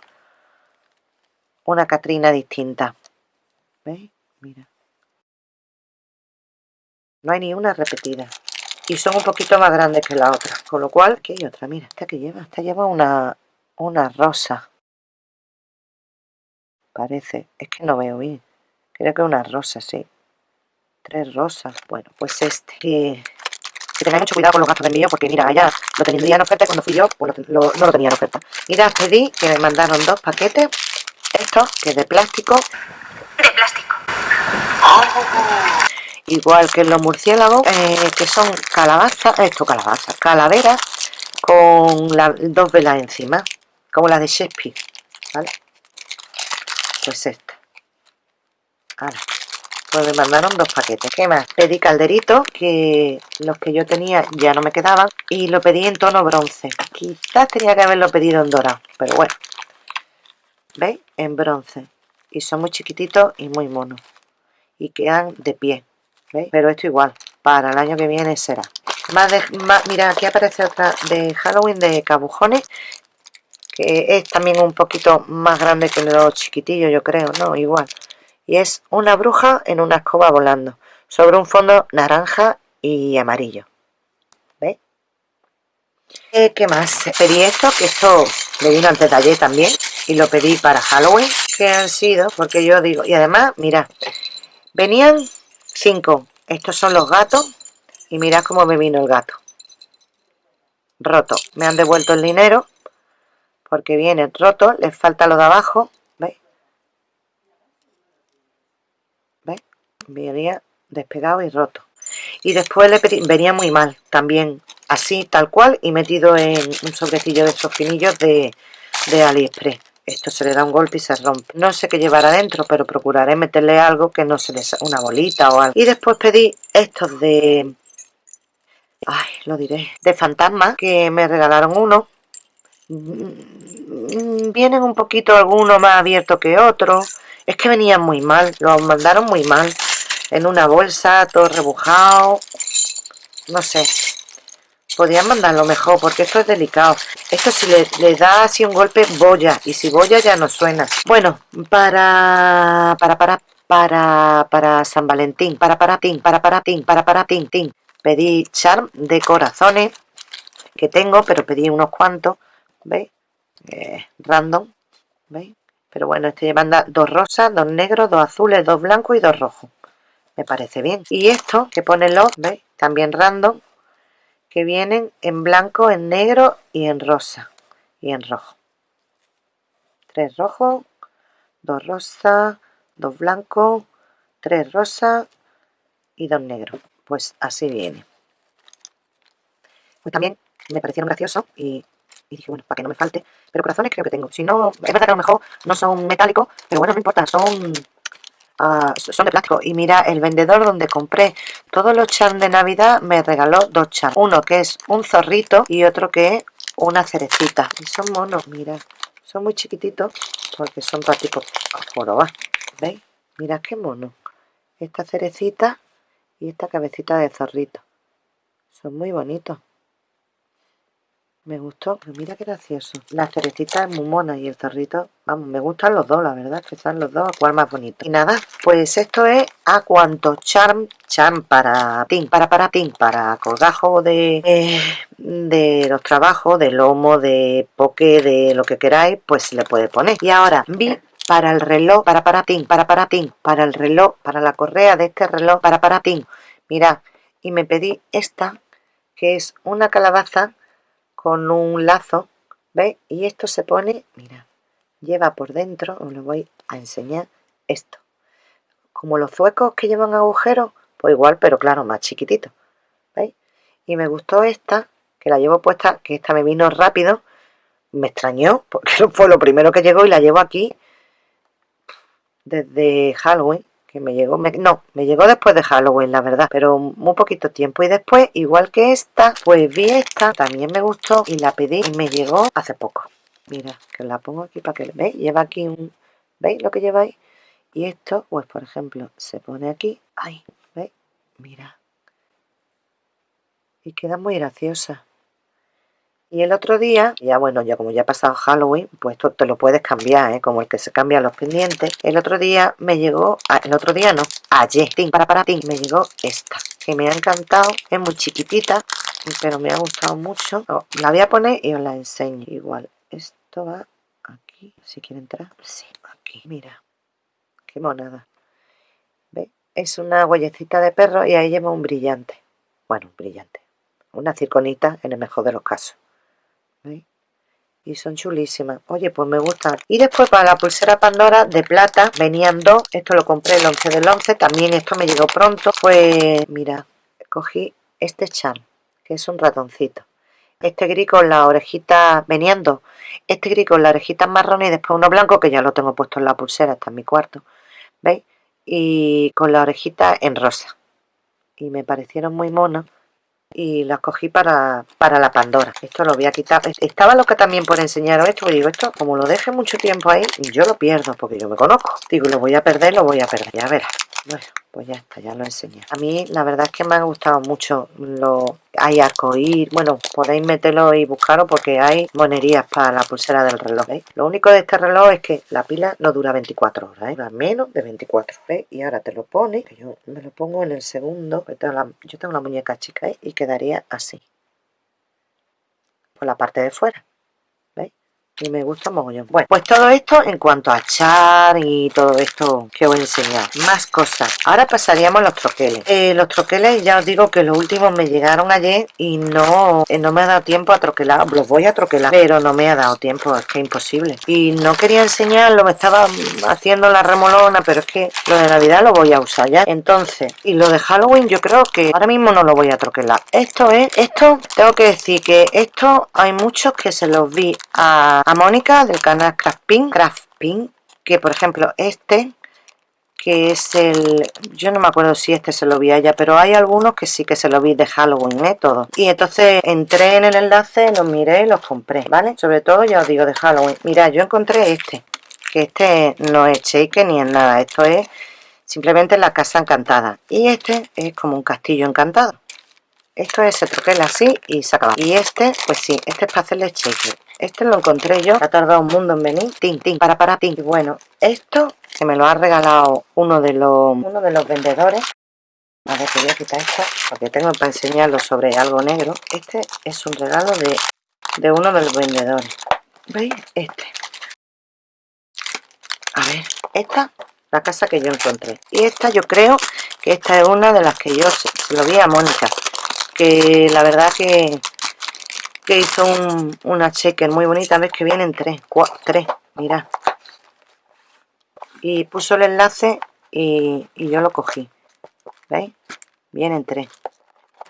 una catrina distinta. ¿Veis? Mira. No hay ni una repetida. Y son un poquito más grandes que la otra. Con lo cual, aquí hay otra. Mira, esta que lleva. Esta lleva una, una rosa. Parece. Es que no veo bien. Creo que una rosa, sí. Tres rosas. Bueno, pues este. Que, tengáis mucho cuidado con los gastos de envío porque mira, allá lo tendría en oferta y cuando fui yo pues no lo tenía en oferta. Mira, pedí que me mandaron dos paquetes. Estos, que es de plástico. De plástico. ¡Oh! Igual que los murciélagos, eh, que son calabazas, esto calabazas, calaveras con dos velas encima, como la de Shakespeare, ¿vale? Pues esta. Ahora, pues me mandaron dos paquetes ¿qué más? pedí calderitos que los que yo tenía ya no me quedaban y lo pedí en tono bronce quizás tenía que haberlo pedido en dorado pero bueno ¿veis? en bronce y son muy chiquititos y muy monos y quedan de pie ¿veis? pero esto igual para el año que viene será más de, mira aquí aparece otra de Halloween de cabujones que es también un poquito más grande que los chiquitillos yo creo, no, igual y es una bruja en una escoba volando sobre un fondo naranja y amarillo ¿veis? Eh, ¿qué más? pedí esto, que esto le vino al detalle también y lo pedí para Halloween que han sido, porque yo digo y además, mira venían cinco estos son los gatos y mirad cómo me vino el gato roto, me han devuelto el dinero porque viene roto, les falta lo de abajo, ¿veis? ¿veis? Venía despegado y roto. Y después le pedí, venía muy mal, también así, tal cual, y metido en un sobrecillo de estos finillos de, de AliExpress. Esto se le da un golpe y se rompe. No sé qué llevar adentro, pero procuraré meterle algo que no se le una bolita o algo. Y después pedí estos de... Ay, lo diré. De fantasma, que me regalaron uno Mm, vienen un poquito algunos más abiertos que otros es que venían muy mal los mandaron muy mal en una bolsa todo rebujado no sé podrían mandarlo mejor porque esto es delicado esto si le, da así un golpe boya y si boya ya no suena bueno para para para para para San Valentín para para tin para para tin para para tin tin pedí charm de corazones que tengo pero pedí unos cuantos ¿veis? Eh, random, ¿veis? Pero bueno, este manda dos rosas, dos negros, dos azules, dos blancos y dos rojos. Me parece bien. Y esto que pone los, ¿veis? También random, que vienen en blanco, en negro y en rosa. Y en rojo. Tres rojos, dos rosas, dos blancos, tres rosas y dos negros. Pues así viene. Pues también me parecieron graciosos y y dije, bueno, para que no me falte. Pero corazones creo que tengo. Si no, es verdad que a lo mejor no son metálicos, pero bueno, no importa, son, son de plástico. Y mira, el vendedor donde compré todos los charms de Navidad me regaló dos charms. Uno que es un zorrito y otro que es una cerecita. Y son monos, mira. Son muy chiquititos porque son prácticos jorobas. ¿Veis? Mira qué mono. Esta cerecita y esta cabecita de zorrito. Son muy bonitos. Me gustó, pero mira qué gracioso. La cerecita es y el zorrito, vamos, me gustan los dos, la verdad, que están los dos, cuál más bonito. Y nada, pues esto es a cuanto charm, charm para tin, para para tin, para colgajo de, eh, de los trabajos, de lomo, de poke, de lo que queráis, pues le puede poner. Y ahora vi para el reloj, para para tin, para para tin, para el reloj, para la correa de este reloj, para para tin. Mira, y me pedí esta, que es una calabaza con un lazo, ¿veis? Y esto se pone, mira, lleva por dentro, os lo voy a enseñar, esto. Como los zuecos que llevan agujeros, pues igual, pero claro, más chiquitito, ¿veis? Y me gustó esta, que la llevo puesta, que esta me vino rápido, me extrañó, porque fue lo primero que llegó y la llevo aquí desde Halloween, que me llegó, no, me llegó después de Halloween, la verdad, pero muy poquito tiempo. Y después, igual que esta, pues vi esta, también me gustó y la pedí y me llegó hace poco. Mira, que la pongo aquí para que veis, lleva aquí un, ¿veis lo que lleváis? Y esto, pues por ejemplo, se pone aquí, ahí, ¿veis? Mira. Y queda muy graciosa. Y el otro día, ya bueno, ya como ya ha pasado Halloween, pues esto te lo puedes cambiar, ¿eh? como el que se cambia los pendientes. El otro día me llegó, el otro día no, ayer, para para ti, me llegó esta, que me ha encantado, es muy chiquitita, pero me ha gustado mucho. La voy a poner y os la enseño igual. Esto va aquí, si quiere entrar, sí, aquí, mira, qué monada. ¿Veis? Es una huellecita de perro y ahí lleva un brillante. Bueno, un brillante. Una circonita en el mejor de los casos y son chulísimas. Oye pues me gustan. Y después para la pulsera Pandora de plata venían dos. Esto lo compré el 11 del 11 también esto me llegó pronto. Pues mira cogí este charm que es un ratoncito. Este gris con la orejita venían dos. Este gris con la orejita marrón y después uno blanco que ya lo tengo puesto en la pulsera está en mi cuarto. ¿veis? y con la orejita en rosa. Y me parecieron muy monos y las cogí para, para la Pandora. Esto lo voy a quitar. Estaba loca también por enseñaros esto, digo, esto como lo deje mucho tiempo ahí, yo lo pierdo porque yo me conozco. Digo, lo voy a perder, lo voy a perder, ya verás. Bueno, pues ya está, ya lo enseñé. A mí la verdad es que me ha gustado mucho lo... Hay arcoír, bueno, podéis meterlo y buscarlo porque hay monerías para la pulsera del reloj. Lo único de este reloj es que la pila no dura 24 horas, ¿eh? Menos de 24, ¿veis? Y ahora te lo pones, que yo me lo pongo en el segundo, yo tengo la muñeca chica, ¿eh? Y quedaría así. Por la parte de fuera y me gusta mogollón. Bueno, pues todo esto en cuanto a char y todo esto que os a enseñar. Más cosas. Ahora pasaríamos a los troqueles. Eh, los troqueles ya os digo que los últimos me llegaron ayer y no, eh, no me ha dado tiempo a troquelar. Los voy a troquelar, pero no me ha dado tiempo, es que es imposible. Y no quería enseñarlo, me estaba haciendo la remolona, pero es que lo de Navidad lo voy a usar ya. Entonces, y lo de Halloween yo creo que ahora mismo no lo voy a troquelar. Esto es, esto, tengo que decir que esto hay muchos que se los vi a Mónica del canal Craftpin, Craftpin, que por ejemplo este, que es el, yo no me acuerdo si este se lo vi a ella, pero hay algunos que sí que se lo vi de Halloween, ¿eh? Todo. Y entonces entré en el enlace, los miré y los compré, ¿vale? Sobre todo ya os digo de Halloween. Mira, yo encontré este, que este no es shake ni en nada, esto es simplemente la casa encantada. Y este es como un castillo encantado. Esto es, se troquela así y se acaba. Y este, pues sí, este es para hacerle shake. Este lo encontré yo, ha tardado un mundo en venir. Tin, tin, para, para, tin. Y bueno, esto se me lo ha regalado uno de los, uno de los vendedores. A ver, te voy a quitar esto porque tengo para enseñarlo sobre algo negro. Este es un regalo de, de uno de los vendedores. ¿Veis? Este. A ver, esta, la casa que yo encontré. Y esta yo creo que esta es una de las que yo se, lo vi a Mónica. Que la verdad que que hizo una checker muy bonita ves que vienen tres tres mira y puso el enlace y, yo lo cogí veis vienen tres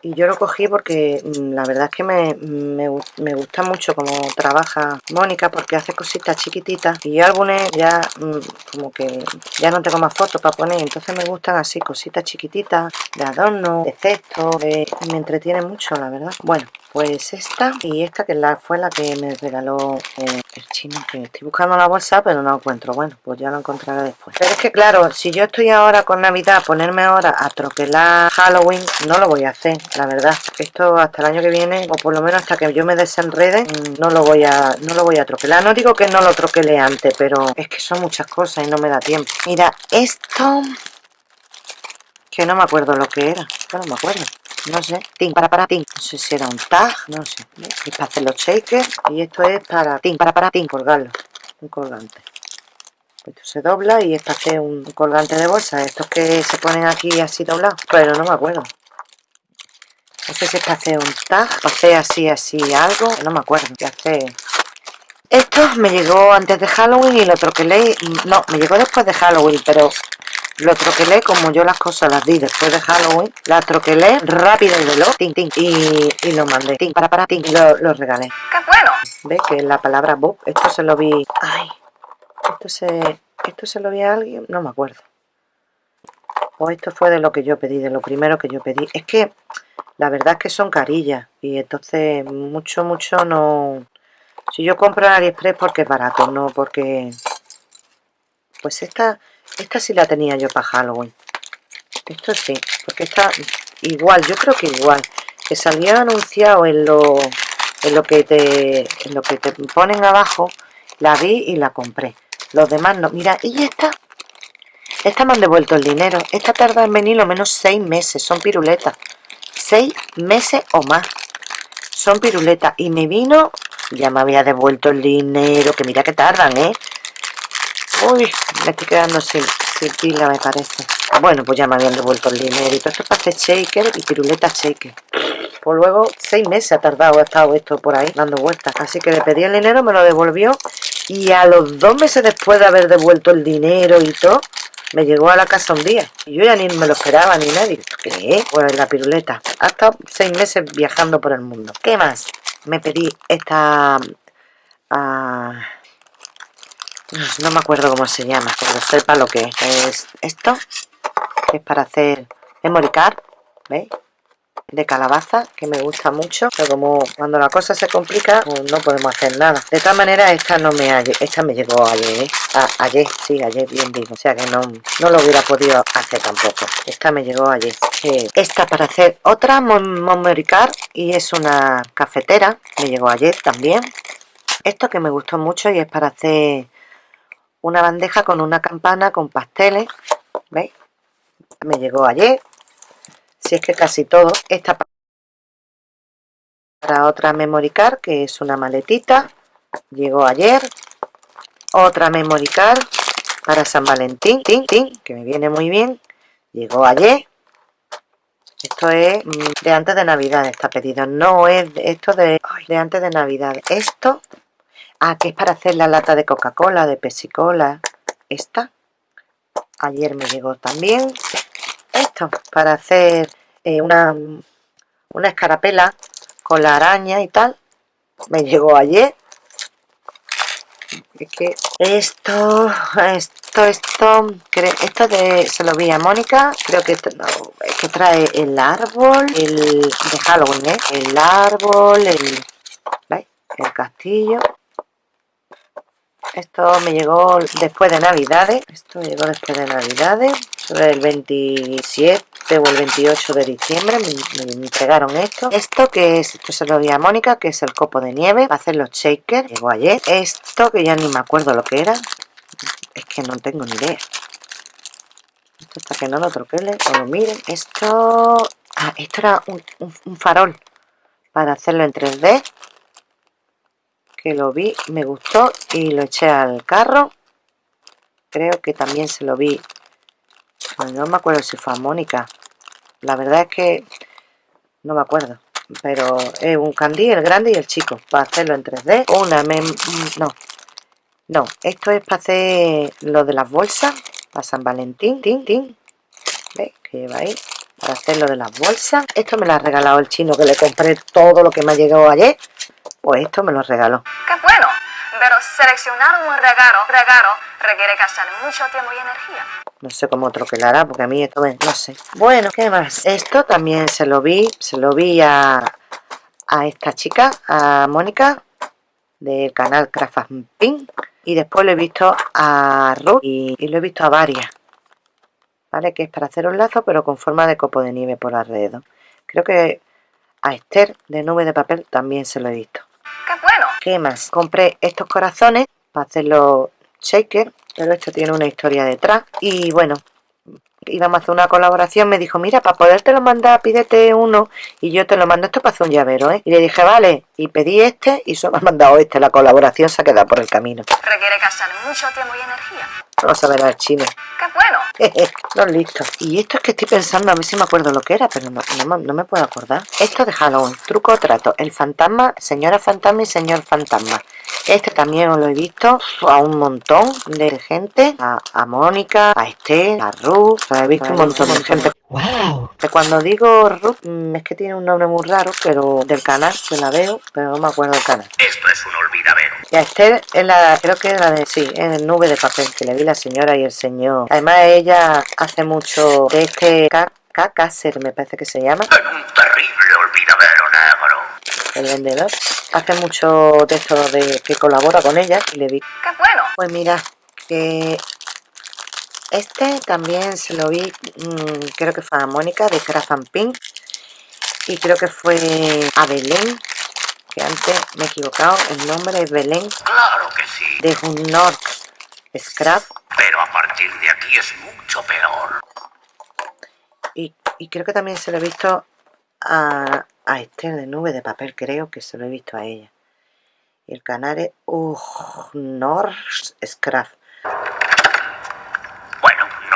y yo lo cogí porque mm, la verdad es que me, me, gusta mucho como trabaja Mónica porque hace cositas chiquititas y yo álbumes ya mm, como que ya no tengo más fotos para poner entonces me gustan así cositas chiquititas de adorno, de cesto me entretiene mucho la verdad. Bueno pues esta y esta que la, fue la que me regaló eh, el chino que estoy buscando la bolsa pero no encuentro. Bueno pues ya lo encontraré después. Pero es que claro si yo estoy ahora con navidad ponerme ahora a troquelar halloween no lo voy a hacer la verdad. Esto hasta el año que viene o por lo menos hasta que yo me desenrede mm, no lo voy a no lo voy a troquelar. No digo que no lo troquele antes pero es que son muchas cosas y no me da tiempo. Mira esto que no me acuerdo lo que era. No me acuerdo no sé, tin para para tin, no sé si era un tag, no sé, es para hacer los shakers y esto es para tin para para tin, colgarlo, un colgante. Esto se dobla y es para hacer un colgante de bolsa, estos que se ponen aquí así doblados, pero no me acuerdo. No sé si es para hacer un tag, para hacer así, así algo, no me acuerdo qué hacer. Esto me llegó antes de Halloween y lo troquelé, no, me llegó después de Halloween, pero lo troquelé como yo las cosas las di después de Halloween. La troquelé rápido y veloz. y, lo mandé. para, para, ting, lo, lo regalé. ¡Qué bueno! ¿Ves que la palabra Bob? Esto se lo vi... Ay, esto se... Esto se lo vi a alguien, no me acuerdo. O esto fue de lo que yo pedí, de lo primero que yo pedí. Es que la verdad es que son carillas. Y entonces mucho, mucho no... Si yo compro en AliExpress porque es barato, no porque... Pues esta esta sí la tenía yo para Halloween. Esto sí, porque está igual, yo creo que igual. Que salió anunciado en lo, en lo que te en lo que te ponen abajo. La vi y la compré. Los demás no. Mira, y esta. Esta me han devuelto el dinero. Esta tarda en venir lo menos seis meses. Son piruletas. Seis meses o más. Son piruletas. Y me vino... Ya me había devuelto el dinero. Que mira que tardan, ¿eh? Uy, me estoy quedando sin, pila, me parece. Bueno, pues ya me habían devuelto el todo esto es para hacer shaker y piruleta shaker. Pues luego, seis meses ha tardado, ha estado esto por ahí, dando vueltas. Así que le pedí el dinero, me lo devolvió. Y a los dos meses después de haber devuelto el dinero y todo, me llegó a la casa un día. Y yo ya ni me lo esperaba ni nadie. ¿Qué? Pues la piruleta. Ha estado seis meses viajando por el mundo. ¿Qué más? Me pedí esta... Ah, no me acuerdo cómo se llama, pero sepa lo que es. Es esto, es para hacer memory card, ¿veis? de calabaza que me gusta mucho pero como cuando la cosa se complica pues no podemos hacer nada de tal manera esta no me esta me llegó ayer ¿eh? ayer sí ayer bien digo o sea que no, no lo hubiera podido hacer tampoco esta me llegó ayer eh, esta para hacer otra memory card y es una cafetera me llegó ayer también esto que me gustó mucho y es para hacer una bandeja con una campana con pasteles ¿veis? me llegó ayer si es que casi todo esta para otra memory card que es una maletita llegó ayer otra memory card para San Valentín que me viene muy bien llegó ayer esto es mm, de antes de navidad está pedido no es esto de, de antes de navidad esto ah, que es para hacer la lata de coca cola de pepsi cola esta. Ayer me llegó también. Esto para hacer eh, una, una escarapela con la araña y tal. Me llegó ayer. Esto esto esto esto de se lo vi a Mónica. Creo que que trae el árbol el de Halloween ¿eh? el árbol el el castillo esto me llegó después de navidades. Esto me llegó después de navidades. Sobre el 27 o el 28 de diciembre me, entregaron esto. Esto que es, esto se lo di a Mónica que es el copo de nieve. Para hacer los shakers. Llegó ayer. Esto que ya ni me acuerdo lo que era. Es que no tengo ni idea. Esto hasta que no lo troquele o miren. Esto ah, esto era un farol para hacerlo en 3D que lo vi, me gustó y lo eché al carro. Creo que también se lo vi, no me acuerdo si fue a Mónica. La verdad es que no me acuerdo. Pero es un candí, el grande y el chico, para hacerlo en 3D. Una, no, no, esto es para hacer lo de las bolsas, para San Valentín, tin, tin. ¿Veis? Que lleva ahí para hacer lo de las bolsas. Esto me lo ha regalado el chino que le compré todo lo que me ha llegado ayer. Pues esto me lo regaló. ¡Qué bueno! Pero seleccionar un regalo, regalo requiere gastar mucho tiempo y energía. No sé cómo otro que hará, porque a mí esto me... no sé. Bueno, ¿qué más? Esto también se lo vi, se lo vi a, a esta chica, a Mónica, del canal Craft Pink. Y después lo he visto a Ruth y, y, lo he visto a varias. ¿Vale? Que es para hacer un lazo, pero con forma de copo de nieve por alrededor. Creo que a Esther de nube de papel también se lo he visto. ¡Qué bueno! ¿Qué más? Compré estos corazones para hacerlo shaker, pero esto tiene una historia detrás. Y bueno, íbamos a hacer una colaboración, me dijo, mira, para podértelo mandar, pídete uno y yo te lo mando esto para hacer un llavero, ¿eh? Y le dije, vale, y pedí este y solo me ha mandado este, la colaboración se ha quedado por el camino. Requiere gastar mucho tiempo y energía. Vamos a ver al chino. ¡Qué bueno! no listo. Y esto es que estoy pensando, a ver si me acuerdo lo que era, pero no, no, me puedo acordar. Esto de Halloween, truco o trato. El fantasma, señora fantasma y señor fantasma. Este también lo he visto a un montón de gente. A, a Mónica, a Esther, a Ruth. he visto un montón de gente. ¡Wow! Cuando digo Ruth, mm, es que tiene un nombre muy raro, pero del canal, que la veo, pero no me acuerdo del canal. Esto es un olvidadero. Y a Esther, es la, creo que es la de, sí, en el nube de papel, que le vi la señora y el señor. Además, ella hace mucho de este Cacaser, me parece que se llama. En un terrible olvidadero negro. El vendedor. Hace mucho de esto de que colabora con ella y le vi. ¡Qué bueno! Pues mira, que este también se lo vi, mmm, creo que fue a Mónica de Craft and Pink. Y creo que fue a Belén, que antes me he equivocado, el nombre es Belén. Claro que sí. De Hunnor Scrap. Pero a partir de aquí es mucho peor. Y, y creo que también se lo he visto a, a Esther de Nube de Papel, creo que se lo he visto a ella. Y el canal es Uhnor Scrap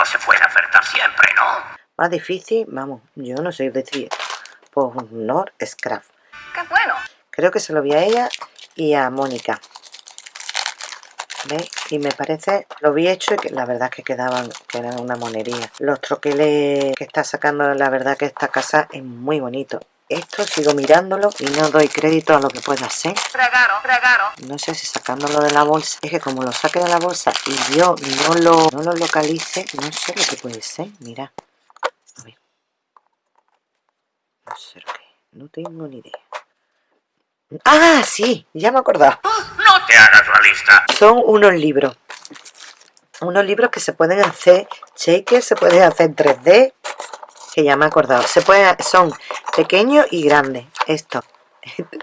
se puede acertar siempre, ¿no? Más difícil, vamos, yo no sé decir. Pues no, Scrap. ¡Qué bueno! Creo que se lo vi a ella y a Mónica. ¿Veis? Y me parece, lo vi hecho y que la verdad que quedaban, que eran una monería. Los troqueles que está sacando, la verdad que esta casa es muy bonito. esto sigo mirándolo y no doy crédito a lo que pueda ser no sé si sacándolo de la bolsa es que como lo saque de la bolsa y yo no lo, no lo localice no sé lo que puede ser mira a ver no sé lo que no tengo ni idea ah sí ya me he acordado No te hagas la lista. son unos libros. Unos libros que se pueden hacer shakers se pueden hacer en 3D que ya me he acordado se pueden, son pequeños y grandes esto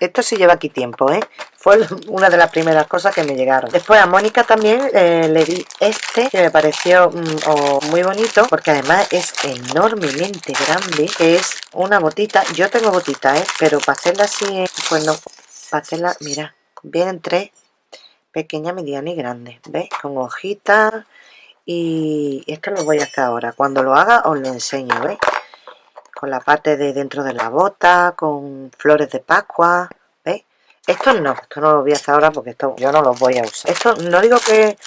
esto sí lleva aquí tiempo ¿eh? fue una de las primeras cosas que me llegaron después a Mónica también eh, le di este que me pareció mm, muy bonito porque además es enormemente grande es una botita yo tengo botita ¿eh? pero para hacerla así pues no para hacerla mira vienen tres pequeña, mediana y grande ¿ves? con hojitas y esto lo voy a hacer ahora cuando lo haga os lo enseño ¿ves? Con la parte de dentro de la bota con flores de pascua ¿veis? esto no, esto no lo voy a hacer ahora porque esto yo no los voy a usar esto no digo que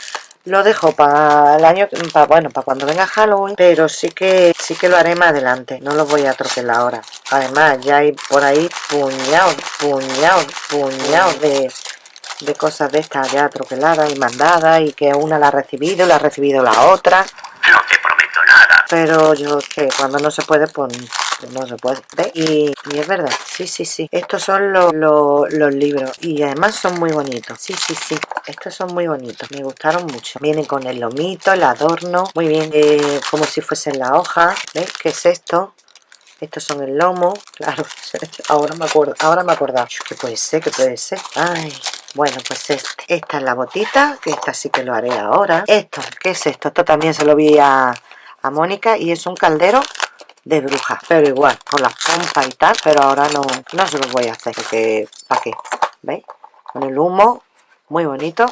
lo dejo para el año para bueno para cuando venga Halloween pero sí que sí que lo haré más adelante no lo voy a troquelar ahora además ya hay por ahí puñados puñados puñados de de cosas de estas ya troqueladas y mandadas y que una la ha recibido la ha recibido la otra No te prometo nada. Pero yo que cuando no se puede pues no se puede ¿Ve? y, es verdad sí sí sí estos son los, los, libros y además son muy bonitos sí sí sí estos son muy bonitos me gustaron mucho vienen con el lomito el adorno muy bien eh, como si fuesen la hoja ¿veis? ¿qué es esto? estos son el lomo claro ahora me acuerdo ahora me acordaba ¿qué puede ser? ¿qué puede ser? ay bueno, pues este. Esta es la botita, que esta sí que lo haré ahora. Esto, ¿qué es esto? Esto también se lo vi a, a Mónica y es un caldero de bruja. Pero igual, con las pompas y tal, pero ahora no, no se los voy a hacer, porque ¿para qué? ¿Veis? Con el humo, muy bonito.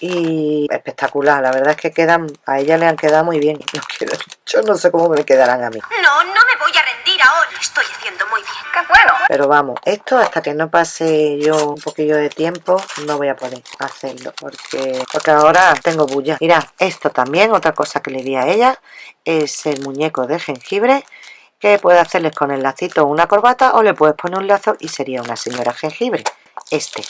Y espectacular, la verdad es que quedan, a ella le han quedado muy bien. Yo no sé cómo me quedarán a mí. No, no me voy a rendir ahora. Estoy haciendo muy bien. Pero vamos, esto hasta que no pase yo un poquillo de tiempo, no voy a poder hacerlo. Porque, porque ahora tengo bulla. Mira, esto también, otra cosa que le di a ella, es el muñeco de jengibre. Que puede hacerles con el lacito una corbata o le puedes poner un lazo y sería una señora jengibre. Este,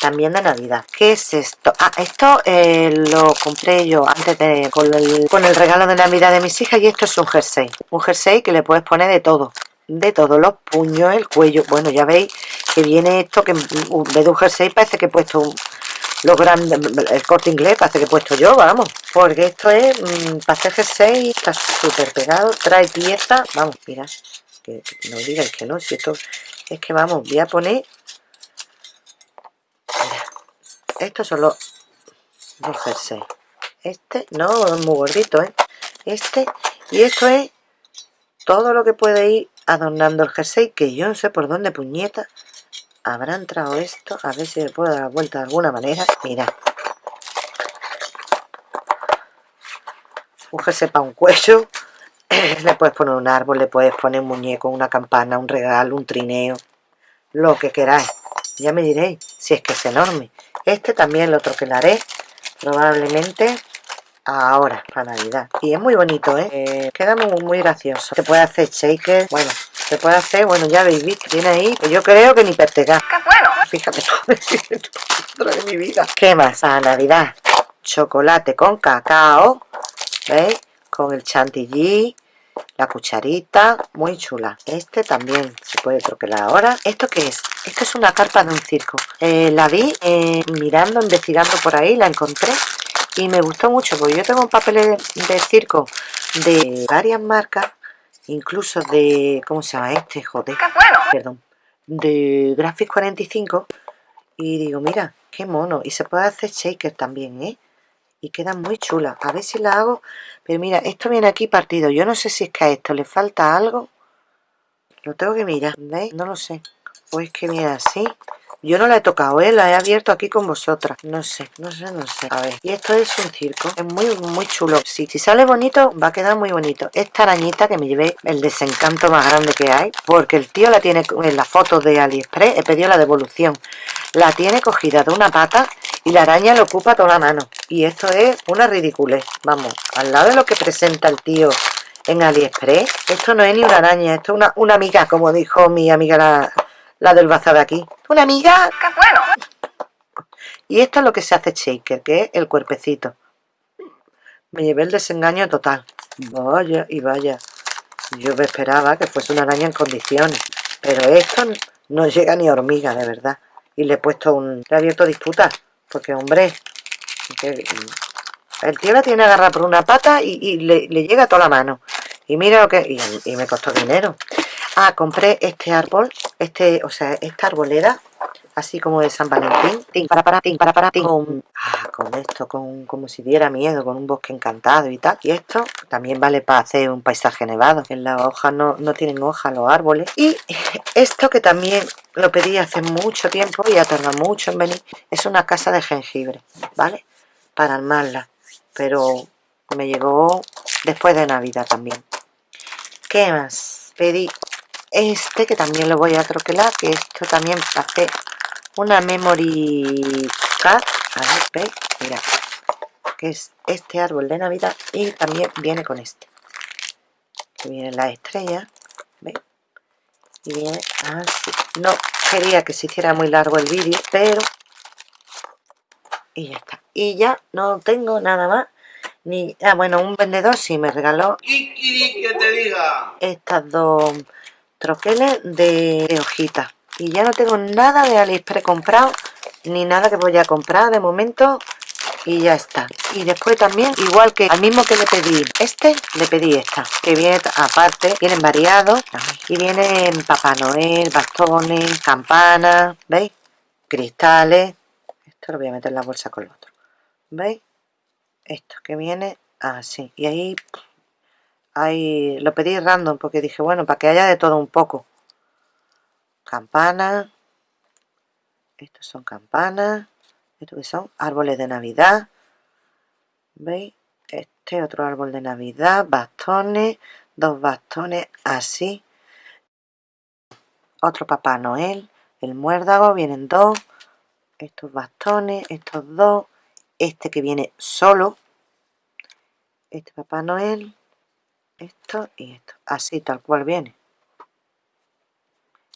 también de Navidad. ¿Qué es esto? Ah, esto eh, lo compré yo antes de con el, con el regalo de Navidad de mis hijas y esto es un jersey. Un jersey que le puedes poner de todo. De todo, los puños, el cuello. Bueno, ya veis que viene esto que vez de un jersey parece que he puesto un- los grandes, el corte inglés parece que he puesto yo, vamos. Porque esto es, mm, para hacer jersey, está súper pegado, trae piezas, vamos, mira, que no digáis que no, si esto es que vamos, voy a poner estos son los, los. Este, no, es muy gordito, ¿eh? Este, y esto es todo lo que puede ir adornando el jersey, que yo no sé por dónde puñeta habrá entrado esto. A ver si le puedo dar la vuelta de alguna manera. Mira. Un jersey para un cuello. le puedes poner un árbol, le puedes poner un muñeco, una campana, un regalo, un trineo. Lo que queráis. Ya me diréis si es que es enorme. Este también lo troquelaré probablemente ahora, para Navidad. Y es muy bonito, ¿eh? Eh, queda muy, muy gracioso. Se puede hacer shaker, bueno, se puede hacer, bueno, ya habéis visto, tiene ahí, que yo creo que ni pertega. ¡Qué bueno! Fíjate, dentro de mi vida. ¿Qué más? Para Navidad, chocolate con cacao, ¿veis? Con el chantilly, la cucharita, muy chula. Este también se puede troquelar ahora. ¿Esto qué es? Esto es una carpa de un circo. Eh, la vi eh, mirando, investigando por ahí, la encontré y me gustó mucho porque yo tengo un papel de, de circo de varias marcas, incluso de, ¿cómo se llama este? Joder, ¡Qué bueno! perdón, de Graphics 45 y digo, mira, qué mono. Y se puede hacer shaker también, ¿eh? Y queda muy chula. A ver si la hago. Pero mira, esto viene aquí partido. Yo no sé si es que a esto le falta algo. Lo tengo que mirar, ¿veis? No lo sé. O es que viene así. Yo no la he tocado, ¿eh? La he abierto aquí con vosotras. No sé, no sé, no sé. A ver, y esto es un circo. Es muy, muy chulo. Sí, si sale bonito, va a quedar muy bonito. Esta arañita que me llevé el desencanto más grande que hay. Porque el tío la tiene en la foto de AliExpress. He pedido la devolución. La tiene cogida de una pata y la araña le ocupa toda la mano. Y esto es una ridiculez. Vamos, al lado de lo que presenta el tío en AliExpress. Esto no es ni una araña, esto es una, una amiga, como dijo mi amiga la, la del bazar de aquí. ¡Una amiga! ¡Qué bueno! Y esto es lo que se hace shaker, que es el cuerpecito. Me llevé el desengaño total. Vaya y vaya. Yo me esperaba que fuese una araña en condiciones. Pero esto no llega ni a hormiga, de verdad. Y le he puesto un... Le he abierto disputas. Porque, hombre... que- el tío la tiene agarrada por una pata y, y le, le llega a toda la mano. Y mira lo que... Y, me costó dinero. Ah, compré este árbol. Este, o sea, esta arboleda. Así como de San Valentín. Tin, para, para, tin, para, para, tin. Con, ah, con esto, con, como si diera miedo, con un bosque encantado y tal. Y esto también vale para hacer un paisaje nevado. En las hojas no, no tienen hojas los árboles. Y esto que también lo pedí hace mucho tiempo y ha tardado mucho en venir. Es una casa de jengibre, ¿vale? Para armarla. Pero me llegó después de Navidad también. ¿Qué más? Pedí este que también lo voy a troquelar, que esto también hace una memory card. A ver, ¿veis? Mira, que es este árbol de Navidad y también viene con este. Que viene la estrella, ¿veis? Y viene así. No quería que se hiciera muy largo el vídeo, pero... Y ya está. Y ya no tengo nada más. Ni... Ah, bueno, un vendedor sí me regaló que te diga. estas dos troqueles de, de hojitas y ya no tengo nada de Aliexpress comprado ni nada que voy a comprar de momento y ya está. Y después también igual que al mismo que le pedí este le pedí esta que viene aparte vienen variados y vienen Papá Noel bastones campanas veis cristales. Esto lo voy a meter en la bolsa con lo otro veis esto que viene así y ahí Ahí lo pedí random porque dije, bueno, para que haya de todo un poco. Campanas. Estos son campanas. Estos que son árboles de Navidad. ¿Veis? Este otro árbol de Navidad. Bastones. Dos bastones así. Otro Papá Noel. El muérdago. Vienen dos. Estos bastones. Estos dos. Este que viene solo. Este Papá Noel esto y esto, así tal cual viene.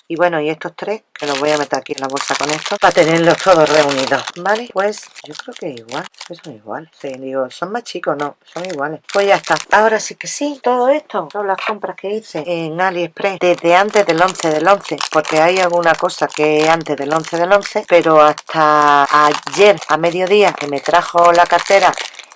Y bueno, y estos tres, que los voy a meter aquí en la bolsa con esto, para tenerlos todos reunidos, ¿vale? Pues yo creo que igual, son iguales. Sí, digo, son más chicos, no, son iguales. Pues ya está. Ahora sí que sí, todo esto son las compras que hice en AliExpress desde antes del 11 del 11, porque hay alguna cosa que es antes del 11 del 11, pero hasta ayer a mediodía que me trajo la cartera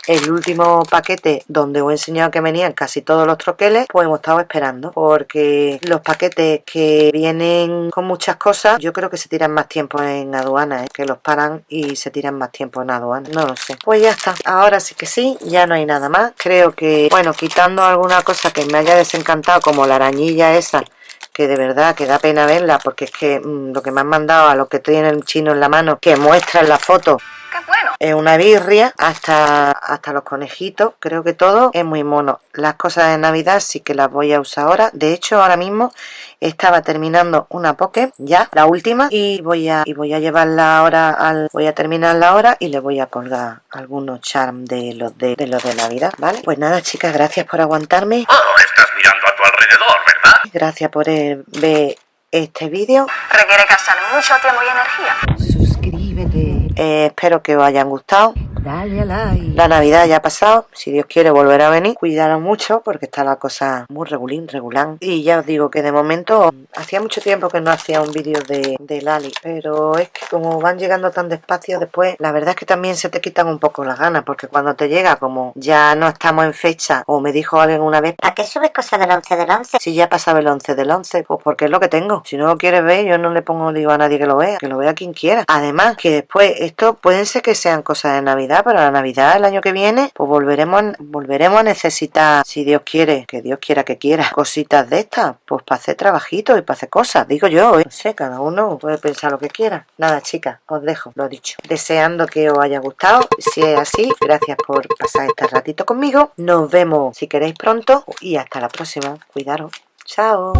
el último paquete donde os he enseñado que venían casi todos los troqueles, pues hemos estado esperando porque los paquetes que vienen con muchas cosas, yo creo que se tiran más tiempo en aduana, ¿eh? que los paran y se tiran más tiempo en aduana, no lo sé. Pues ya está, ahora sí que sí, ya no hay nada más. Creo que, bueno, quitando alguna cosa que me haya desencantado, como la arañilla esa, que de verdad que da pena verla porque es que mm, lo que me han mandado a lo que tiene el chino en la mano que muestra en la foto ¡Qué bueno! es una birria hasta, hasta los conejitos, creo que todo es muy mono. Las cosas de Navidad sí que las voy a usar ahora. De hecho, ahora mismo estaba terminando una poke, ya, la última, y voy a, y voy a llevarla ahora al. Voy a terminarla ahora y le voy a colgar algunos charms de los de, de los de Navidad, ¿vale? Pues nada, chicas, gracias por aguantarme. Oh, estás mirando a tu alrededor, ¿verdad? Gracias por eh, ver este vídeo. Requiere gastar mucho tiempo y energía. Suscríbete. Eh, espero que os hayan gustado. Dale a like. La Navidad ya ha pasado, si Dios quiere volver a venir. Cuidaros mucho porque está la cosa muy regulín, regulán. Y ya os digo que de momento hacía mucho tiempo que no hacía un vídeo de, de Lali. Pero es que como van llegando tan despacio después, la verdad es que también se te quitan un poco las ganas. Porque cuando te llega, como ya no estamos en fecha, o me dijo alguien una vez, ¿A qué subes cosas del 11 del 11? si ya pasaba el 11 del 11, pues porque es lo que tengo. Si no lo quieres ver, yo no le pongo digo a nadie que lo vea, que lo vea quien quiera. Además, que después, esto pueden ser que sean cosas de Navidad, pero la Navidad el año que viene, pues volveremos, volveremos a necesitar, si Dios quiere, que Dios quiera que quiera, cositas de estas, pues para hacer trabajitos y para hacer cosas, digo yo, ¿eh? no sé, cada uno puede pensar lo que quiera. Nada, chicas, os dejo, lo dicho. Deseando que os haya gustado, si es así, gracias por pasar este ratito conmigo. Nos vemos si queréis pronto y hasta la próxima. Cuidaros. Chao.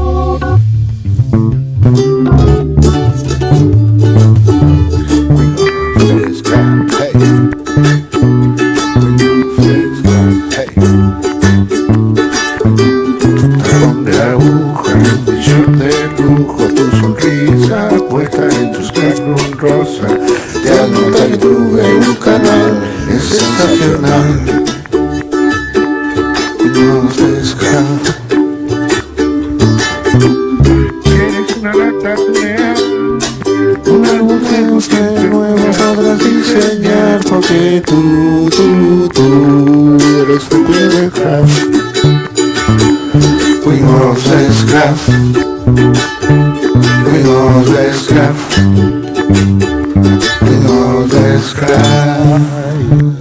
Sensacional. Fuimos de Scrap. Eres una lata Un álbum que busque nuevo podrás diseñar porque tú, tú, tú eres de craft. Fuimos de scrap. Fuimos de scrap. Fuimos de scrap.